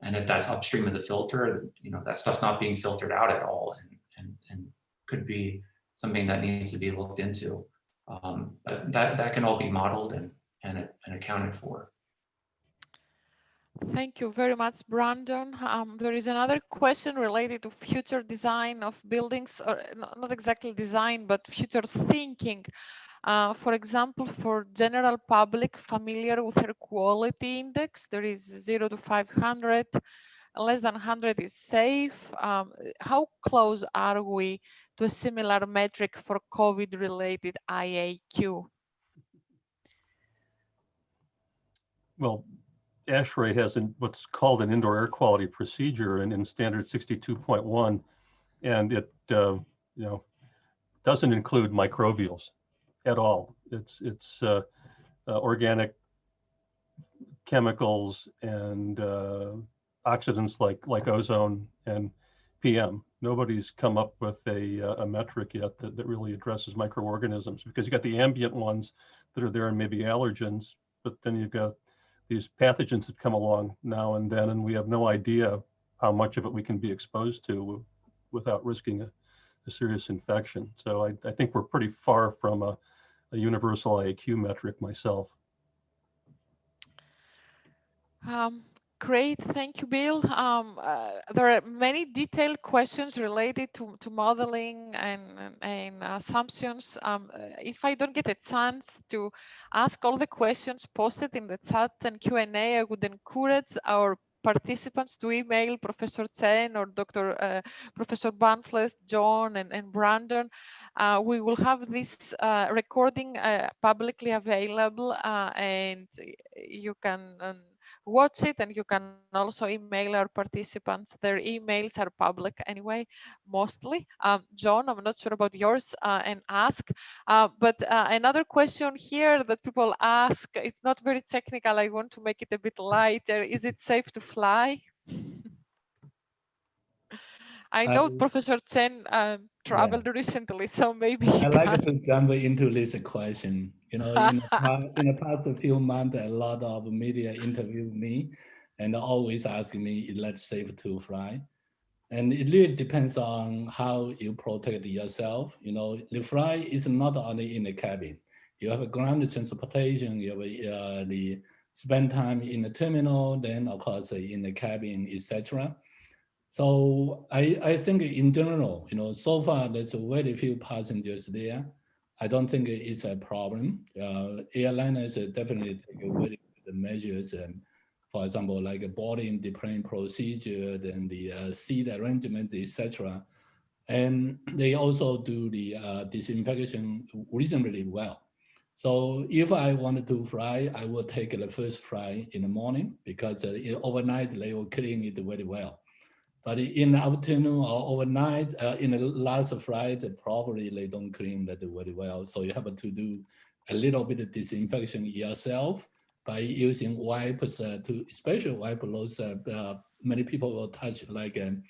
And if that's upstream of the filter, you know, that stuff's not being filtered out at all and, and, and could be something that needs to be looked into. Um, but that, that can all be modeled and, and, and accounted for. Thank you very much, Brandon. Um, there is another question related to future design of buildings, or not exactly design, but future thinking. Uh, for example, for general public familiar with air quality index, there is zero to 500, less than 100 is safe. Um, how close are we to a similar metric for COVID-related IAQ? Well, ASHRAE has an, what's called an indoor air quality procedure and in standard 62.1. And it, uh, you know, doesn't include microbials at all. It's, it's uh, uh, organic chemicals and uh, oxidants like, like ozone and PM. Nobody's come up with a, uh, a metric yet that, that really addresses microorganisms because you got the ambient ones that are there and maybe allergens, but then you've got these pathogens that come along now and then, and we have no idea how much of it we can be exposed to without risking a, a serious infection. So I, I think we're pretty far from a, a universal IAQ metric myself. Um, great, thank you, Bill. Um, uh, there are many detailed questions related to, to modeling and, and, and assumptions. Um, uh, if I don't get a chance to ask all the questions posted in the chat and Q&A, I would encourage our participants to email Professor Chen or Dr. Uh, Professor Bahnfleth, John, and, and Brandon. Uh, we will have this uh, recording uh, publicly available uh, and you can um, watch it and you can also email our participants. Their emails are public anyway, mostly. Um, John, I'm not sure about yours uh, and ask. Uh, but uh, another question here that people ask, it's not very technical. I want to make it a bit lighter. Is it safe to fly? <laughs> I know I- Professor Chen um, traveled recently, so maybe I like to jump into this question. You know, in the, <laughs> past, in the past few months, a lot of media interviewed me and always asking me, is that safe to fly? And it really depends on how you protect yourself. You know, the fly is not only in the cabin. You have a ground transportation, you have uh, the spend time in the terminal, then of course in the cabin, etc. So I, I think in general, you know, so far there's very few passengers there. I don't think it's a problem. Uh, airliners definitely take very good measures, and for example, like a boarding the procedure, then the uh, seat arrangement, etc. And they also do the uh, disinfection reasonably well. So if I wanted to fly, I will take the first flight in the morning because uh, overnight they will clean it very well. But in the afternoon or overnight, uh, in the last flight, probably they don't clean that very well. So you have to do a little bit of disinfection yourself by using wipes uh, to, especially wipe those, uh, uh, many people will touch like um,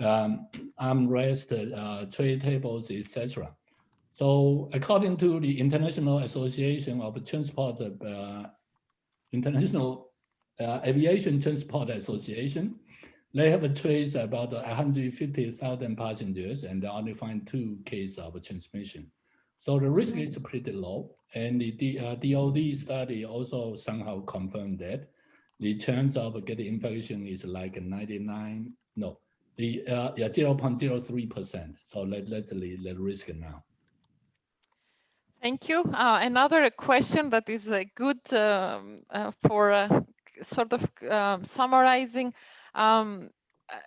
um, armrest, uh, tray tables, etc. So according to the International Association of Transport, uh, International Aviation Transport Association, they have traced about 150,000 passengers and only find two cases of transmission. So the risk is pretty low. And the uh, DOD study also somehow confirmed that the chance of getting infection is like 99, no, the uh, yeah, 0.03%. So that, that's the, the risk now. Thank you. Uh, another question that is uh, good um, uh, for uh, sort of um, summarizing. Um, uh,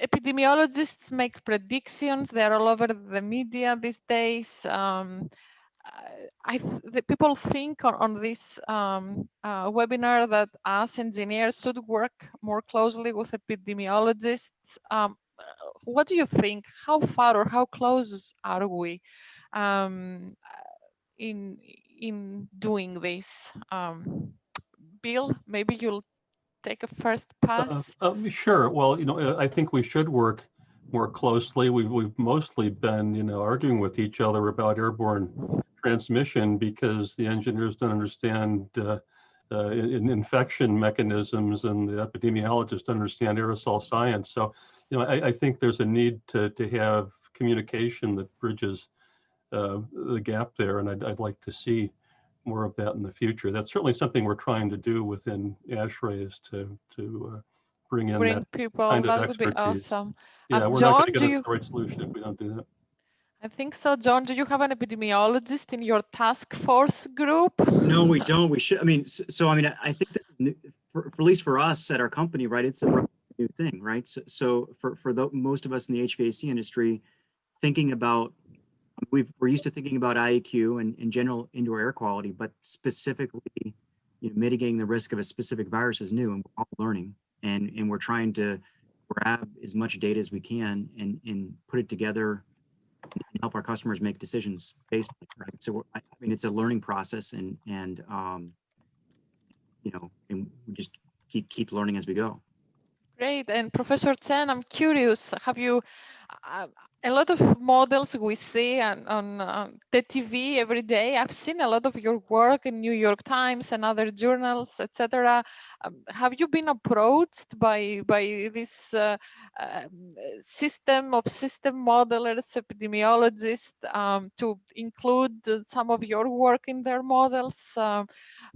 epidemiologists make predictions. They're all over the media these days. Um, I- th- the people think on, on this um, uh, webinar that us engineers should work more closely with epidemiologists. Um, what do you think? How far or how close are we? Um, in in doing this um bill maybe you'll take a first Uh, pass uh, Sure. Well, you know, I think we should work more closely. We've, we've mostly been, you know, arguing with each other about airborne transmission because the engineers don't understand uh, uh, in- infection mechanisms and the epidemiologists don't understand aerosol science. So, you know, I, I think there's a need to, to have communication that bridges uh, the gap there, and I'd, I'd like to see more of that in the future. That's certainly something we're trying to do within ASHRAE is to, to uh, bring in Bring that. people, kind of that would be awesome. Yeah, Um, we're not going to get you- a the right solution if we don't do that. I think so. John, do you have an epidemiologist in your task force group? No, we <laughs> don't. We should, I mean, s- so, I mean, I I think this new, for, for at least for us at our company, right? It's a new thing, right? So, so for, for the, most of us in the HVAC industry, thinking about, we've, we're used to thinking about IAQ and, and general indoor air quality, but specifically, you know, mitigating the risk of a specific virus is new and we're all learning. And, and we're trying to grab as much data as we can and, and put it together and help our customers make decisions based, on it, right? So I mean, it's a learning process and, and, um, you know, and we just keep, keep learning as we go. Great. And Professor Chen, I'm curious, have you, uh, a lot of models we see on, on the TV every day, I've seen a lot of your work in New York Times and other journals, etc. Um, have you been approached by, by this uh, um, system of system modelers, epidemiologists, um, to include uh, some of your work in their models? Um,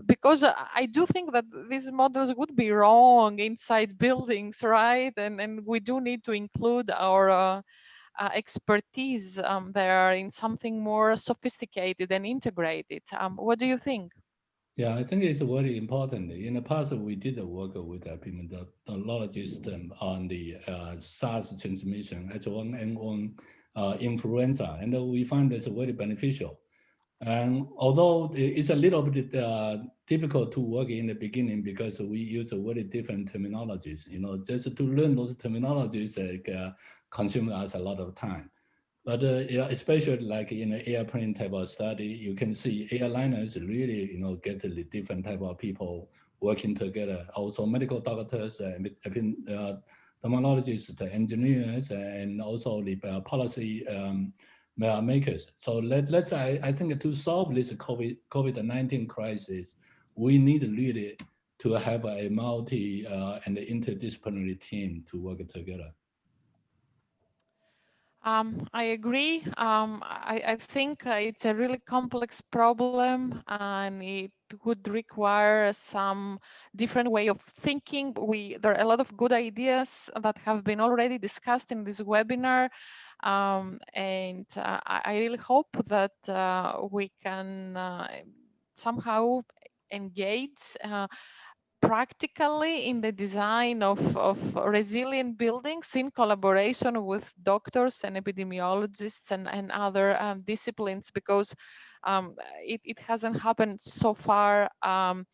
because I I do think that these models would be wrong inside buildings, right? And and we do need to include our uh, uh, expertise um, there in something more sophisticated and integrated. Um, what do you think? Yeah, I think it's very important. In the past, we did a work with epidemiologists on the uh, SARS transmission, H1N1 uh, influenza, and we find it's very beneficial. And although it's a little bit uh, difficult to work in the beginning because we use a very different terminologies, you know, just to learn those terminologies like, uh, consume us a lot of time. But uh, especially like in an airplane type of study, you can see airliners really, you know, get the different type of people working together. Also medical doctors, uh, uh, the engineers, and also the uh, policy um, makers. So let, let's, I, I think to solve this COVID, COVID-19 crisis, we need really to have a multi uh, and interdisciplinary team to work together. Um, I agree. Um, I, I think uh, it's a really complex problem and it would require some different way of thinking. We There are a lot of good ideas that have been already discussed in this webinar. Um, and uh, I, really hope that uh, we can uh, somehow engage uh, practically in the design of, of resilient buildings in collaboration with doctors and epidemiologists and, and other um, disciplines because um, it, it hasn't happened so far um,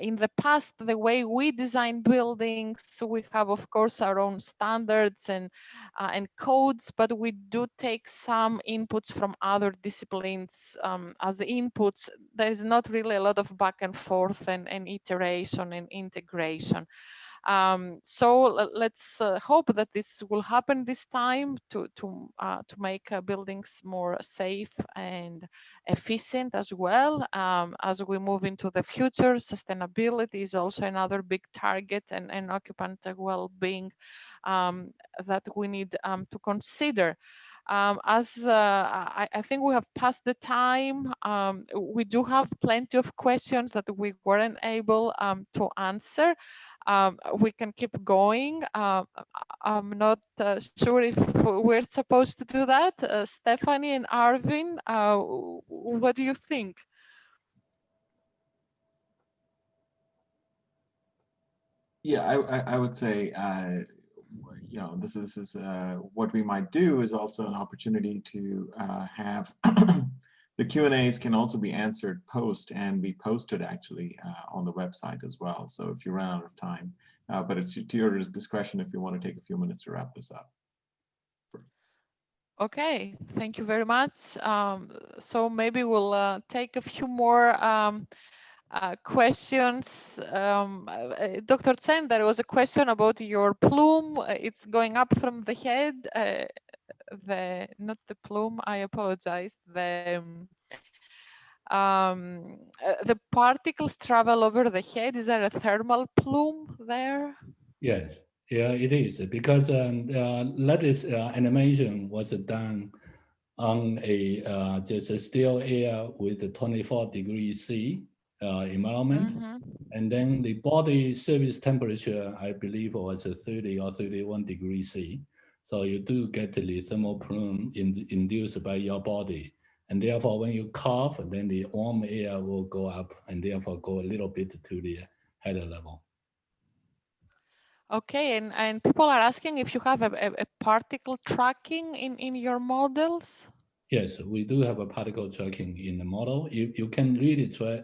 in the past the way we design buildings we have of course our own standards and uh, and codes but we do take some inputs from other disciplines um, as inputs. There is not really a lot of back and forth and, and iteration and integration um, so let's uh, hope that this will happen this time to to uh, to make uh, buildings more safe and efficient as well um, as we move into the future. Sustainability is also another big target and, and occupant well-being um, that we need um, to consider. Um, as uh, I, I think we have passed the time, um, we do have plenty of questions that we weren't able um, to answer. Um, we can keep going. Uh, I'm not uh, sure if we're supposed to do that. Uh, Stephanie and Arvind, uh, what do you think? Yeah, I, I, I would say, uh, you know, this is, this is uh, what we might do is also an opportunity to uh, have <clears throat> the Q and A's can also be answered post and be posted actually uh, on the website as well. So if you run out of time, uh, but it's to your discretion if you want to take a few minutes to wrap this up. Okay, thank you very much. Um, so maybe we'll uh, take a few more um, uh, questions. Um, uh, Dr. Chen, there was a question about your plume. Uh, It's going up from the head. The not the plume. I apologize. The um, uh, the particles travel over the head. Is there a thermal plume there? Yes, yeah, it is because um, uh, lattice uh, animation was done on a uh, just a still air with the 24 degrees C uh, environment. Mhm. And then the body surface temperature, I believe was a 30 or 31 degrees C. So you do get the thermal plume in, induced by your body. And therefore, when you cough, then the warm air will go up and therefore go a little bit to the head level. Okay, and, and people are asking if you have a, a, a particle tracking in, in your models. Yes, we do have a particle tracking in the model. You, you can really try,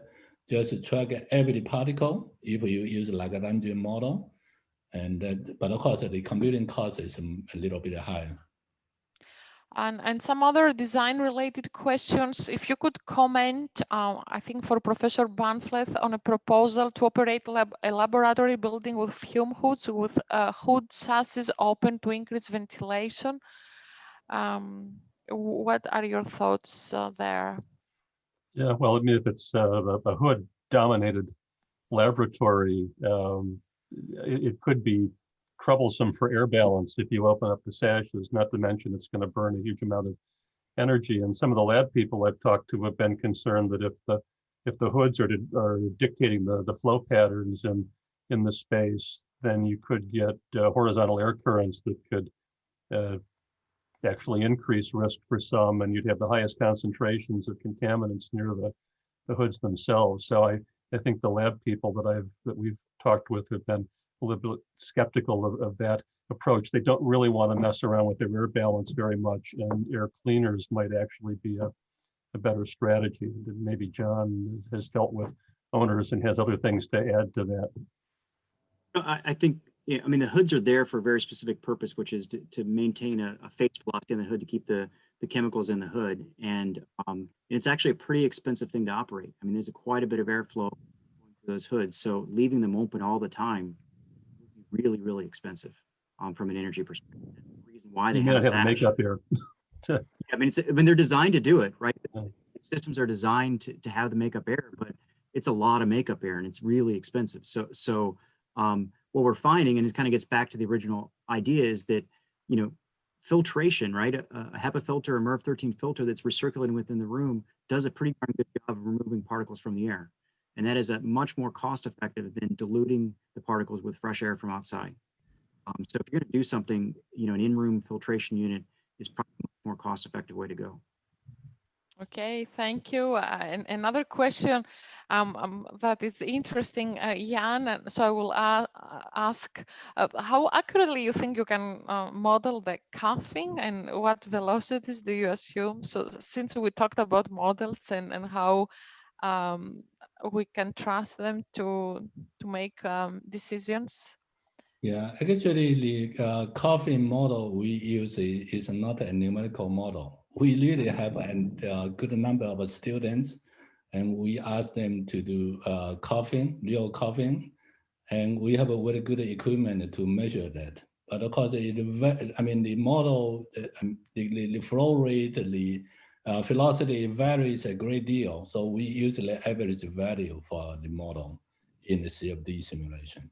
just track every particle if you use Lagrangian model. And that, but of course, the computing cost is a little bit higher. And, and some other design related questions, if you could comment, uh, I think for Professor Bahnfleth on a proposal to operate lab, a laboratory building with fume hoods with uh, hood sashes open to increase ventilation. Um, what are your thoughts uh, there? Yeah, well, I mean, if it's uh, a, a hood dominated laboratory, um, it, it could be troublesome for air balance if you open up the sashes, not to mention it's going to burn a huge amount of energy. And some of the lab people I've talked to have been concerned that if the if the hoods are, to, are dictating the, the flow patterns in, in the space, then you could get uh, horizontal air currents that could uh, actually increase risk for some, and you'd have the highest concentrations of contaminants near the, the hoods themselves. So I, I think the lab people that I've that we've talked with have been a little bit skeptical of, of that approach. They don't really want to mess around with their air balance very much, and air cleaners might actually be a, a better strategy. Maybe John has dealt with owners and has other things to add to that. I, I think, yeah, I mean, the hoods are there for a very specific purpose, which is to, to maintain a, a face velocity in the hood to keep the, the chemicals in the hood. And um, it's actually a pretty expensive thing to operate. I mean, there's a quite a bit of airflow those hoods. So leaving them open all the time would be really, really expensive um, from an energy perspective. The reason why they You have have a makeup air. <laughs> I mean, it's, I mean, they're designed to do it, right? Yeah. Systems are designed to, to have the makeup air, but it's a lot of makeup air and it's really expensive. So, so um, what we're finding, and it kind of gets back to the original idea is that, you know, filtration, right? A, a HEPA filter, a MERV 13 filter that's recirculating within the room does a pretty darn good job of removing particles from the air. And that is a much more cost effective than diluting the particles with fresh air from outside. Um, so if you're going to do something, you know, an in-room filtration unit is probably a more cost-effective way to go. Okay, thank you. Uh, and another question um, um, that is interesting, uh, Yan, so I will uh, ask uh, how accurately you think you can uh, model the coughing and what velocities do you assume? So since we talked about models and, and how um, we can trust them to, to make um, decisions. Yeah, actually, the uh, coughing model we use i- is not a numerical model. We really have a uh, good number of students, and we ask them to do uh, coughing, real coughing, and we have a very good equipment to measure that. But of course, it, I mean, the model, um, the, the, the flow rate, the uh, velocity varies a great deal. So we use the average value for the model in the CFD simulation.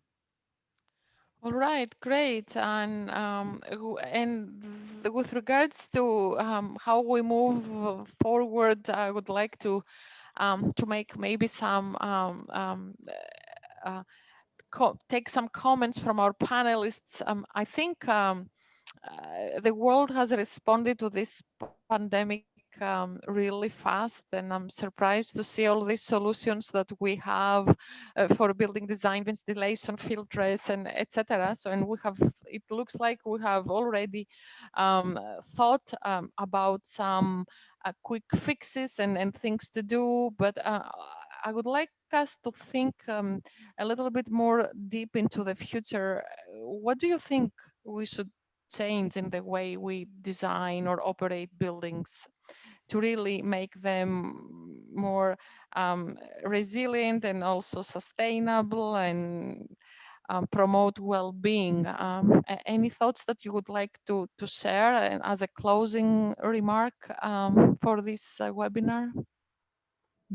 All right, great. And um, and with regards to um, how we move forward, I would like to um, to make maybe some um, um, uh, take some comments from our panelists. Um, I think uh, the world has responded to this pandemic um, really fast, and I'm surprised to see all these solutions that we have uh, for building design, ventilation, filters, and etc. So, and we have, it looks like we have already um, thought um, about some uh, quick fixes and, and things to do, but uh, I would like us to think um, a little bit more deep into the future. What do you think we should change in the way we design or operate buildings to really make them more um, resilient and also sustainable and um, promote well-being. Um, any thoughts that you would like to to share and as a closing remark um, for this uh, webinar?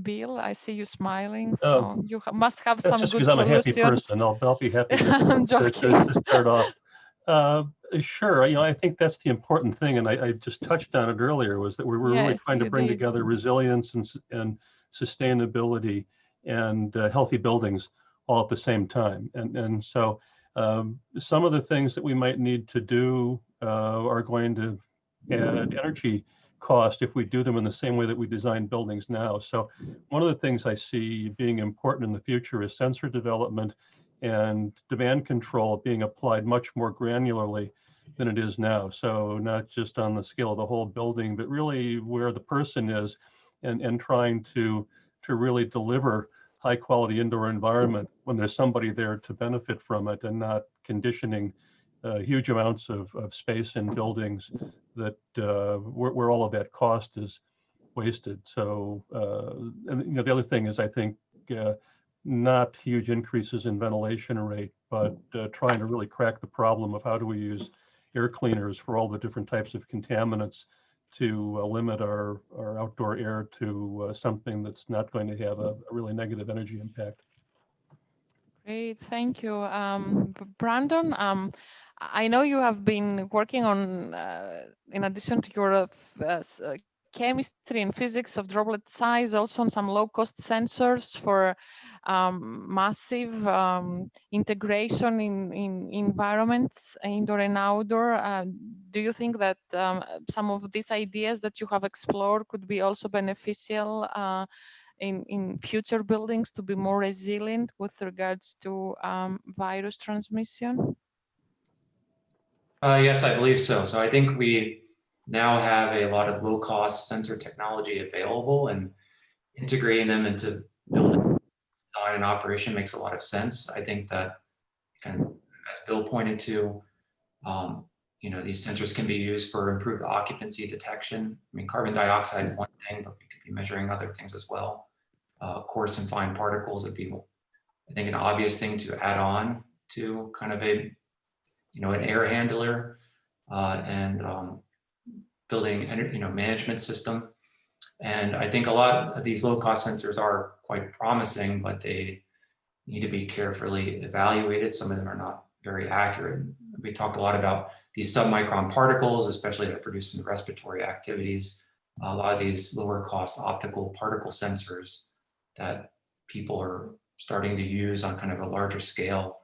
Bill, I see you smiling, so Oh, you ha- must have some good because I'm a happy person. I'll, I'll be happy <laughs> I'm to, to- joking. to start off. Uh, sure. You know, I think that's the important thing, and I, I just touched on it earlier, was that we were really trying to bring did. together resilience and, and sustainability and uh, healthy buildings all at the same time. And, and so um, some of the things that we might need to do uh, are going to add energy cost if we do them in the same way that we design buildings now. So one of the things I see being important in the future is sensor development and demand control being applied much more granularly than it is now. So not just on the scale of the whole building, but really where the person is and, and trying to, to really deliver high quality indoor environment when there's somebody there to benefit from it and not conditioning uh, huge amounts of, of space in buildings that uh, where, where all of that cost is wasted. So, uh, and you know, the other thing is I think uh, not huge increases in ventilation rate, but uh, trying to really crack the problem of how do we use air cleaners for all the different types of contaminants to uh, limit our, our outdoor air to uh, something that's not going to have a, a really negative energy impact. Great, thank you. Um, Brandon, um, I know you have been working on, uh, in addition to your uh, uh, chemistry and physics of droplet size, also on some low-cost sensors for um, massive um, integration in, in environments, indoor and outdoor. Uh, do you think that um, some of these ideas that you have explored could be also beneficial uh, in, in future buildings to be more resilient with regards to um, virus transmission? Uh, yes, I believe so. So I think we now have a lot of low cost sensor technology available and integrating them into building design and operation makes a lot of sense. I think that kind of, as Bill pointed to, um, you know, these sensors can be used for improved occupancy detection. I mean, carbon dioxide is one thing, but we could be measuring other things as well. Uh, coarse and fine particles would be, I think, an obvious thing to add on to kind of a you know, an air handler uh, and um, building, you know, management system. And I think a lot of these low cost sensors are quite promising, but they need to be carefully evaluated. Some of them are not very accurate. We talked a lot about these submicron particles, especially that produced in respiratory activities. A lot of these lower cost optical particle sensors that people are starting to use on kind of a larger scale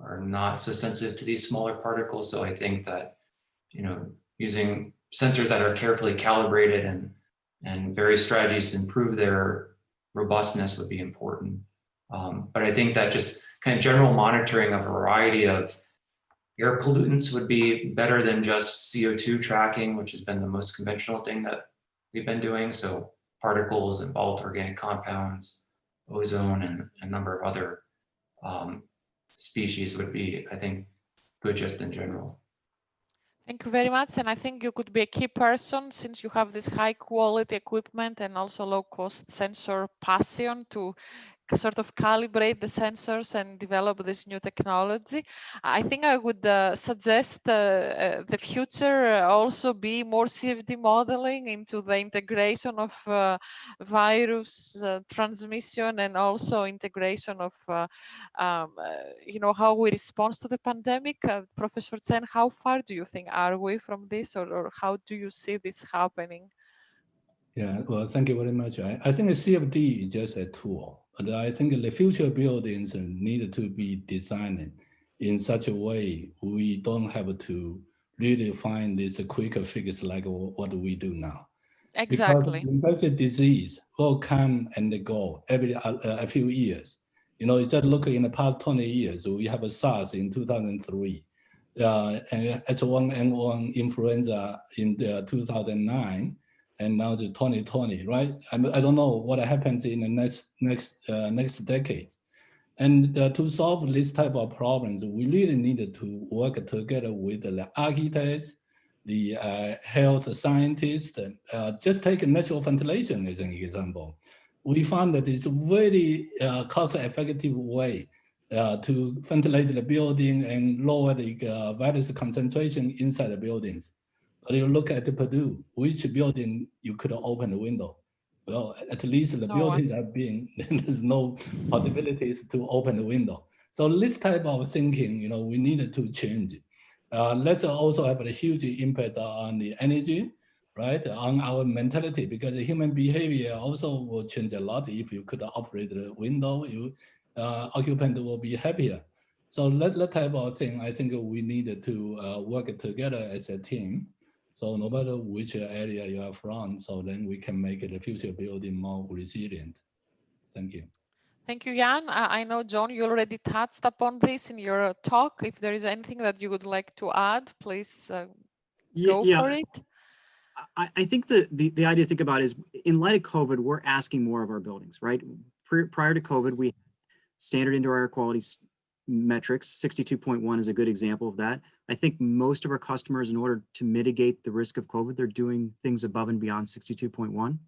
are not so sensitive to these smaller particles. So I think that, you know, using sensors that are carefully calibrated and, and various strategies to improve their robustness would be important. Um, but I think that just kind of general monitoring of a variety of air pollutants would be better than just CO2 tracking, which has been the most conventional thing that we've been doing. So particles and volatile organic compounds, ozone, and a number of other um, species would be, I think, good just in general. Thank you very much. And I think you could be a key person since you have this high quality equipment and also low cost sensor passion to sort of calibrate the sensors and develop this new technology. I think I would uh, suggest uh, uh, the future uh, also be more CFD modeling into the integration of uh, virus transmission and also integration of, um, you know, how we respond to the pandemic. Professor Chen, how far do you think are we from this or, or how do you see this happening? Yeah, well, thank you very much. I, I think the CFD is just a tool, but I think the future buildings need to be designed in such a way we don't have to really find this quicker fix like wh- what we do now. Exactly. Because infectious disease will come and go every uh, a few years. You know, you just look in the past 20 years, we have a SARS in 2003, uh, and H1N1 influenza in the 2009, and now the 2020, right? I, I don't know what happens in the next next uh, next decade. And uh, to solve this type of problems, we really needed to work together with the architects, the uh, health scientists. Uh, just take natural ventilation as an example. We found that it's a very uh, cost-effective way uh, to ventilate the building and lower the uh, virus concentration inside the buildings. But you look at the Purdue, which building you could open the window? Well, at least the No buildings are being, <laughs> there's no possibilities to open the window. So this type of thinking, you know, we needed to change. Uh, let's also have a huge impact on the energy, right? On our mentality, because the human behavior also will change a lot. If you could operate the window, you uh, occupant will be happier. So that, that type of thing, I think we need to uh, work together as a team. So no matter which area you are from, so then we can make the future building more resilient. Thank you. Thank you, Yan. I I know, John, you already touched upon this in your talk. If there is anything that you would like to add, please uh, Ye- go yeah, for it. I, I think the, the, the idea to think about is in light of COVID, we're asking more of our buildings, right? Pri- Prior to COVID, we standard indoor air quality metrics, 62.1 is a good example of that. I think most of our customers, in order to mitigate the risk of COVID, they're doing things above and beyond 62.1.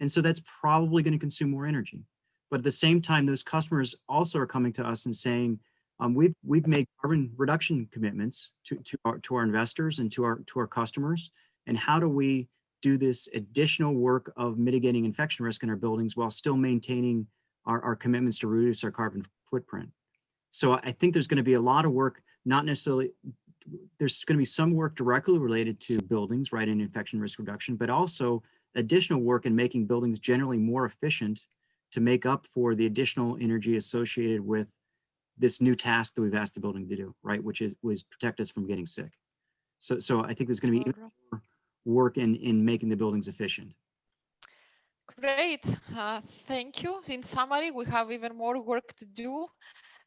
And so that's probably going to consume more energy. But at the same time, those customers also are coming to us and saying, um, we've, we've made carbon reduction commitments to, to our, to our investors and to our, to our customers and how do we do this additional work of mitigating infection risk in our buildings while still maintaining our, our commitments to reduce our carbon footprint. So I think there's going to be a lot of work, not necessarily, there's going to be some work directly related to buildings, right, and infection risk reduction, but also additional work in making buildings generally more efficient to make up for the additional energy associated with this new task that we've asked the building to do, right, which is was protect us from getting sick. So, so I think there's going to be even more work in in making the buildings efficient. Great, uh, thank you. In summary, we have even more work to do.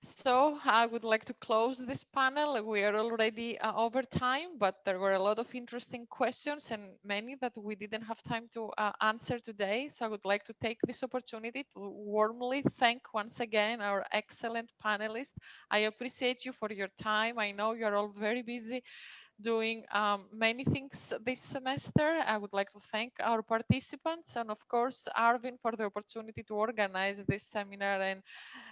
So I would like to close this panel. We are already uh, over time, but there were a lot of interesting questions and many that we didn't have time to uh, answer today. So I would like to take this opportunity to warmly thank once again our excellent panelists. I appreciate you for your time. I know you're all very busy doing um, many things this semester. I would like to thank our participants and of course Arvind for the opportunity to organize this seminar and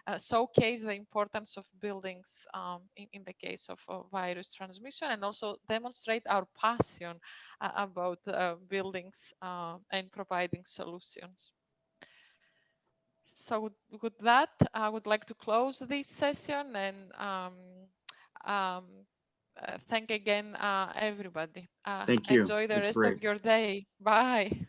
uh, showcase the importance of buildings um, in, in the case of, virus transmission and also demonstrate our passion uh, about uh, buildings uh, and providing solutions. So with- that, I would like to close this session and um, um, thank again uh, everybody. Uh, Thank you. Enjoy the rest great. of your day. Bye.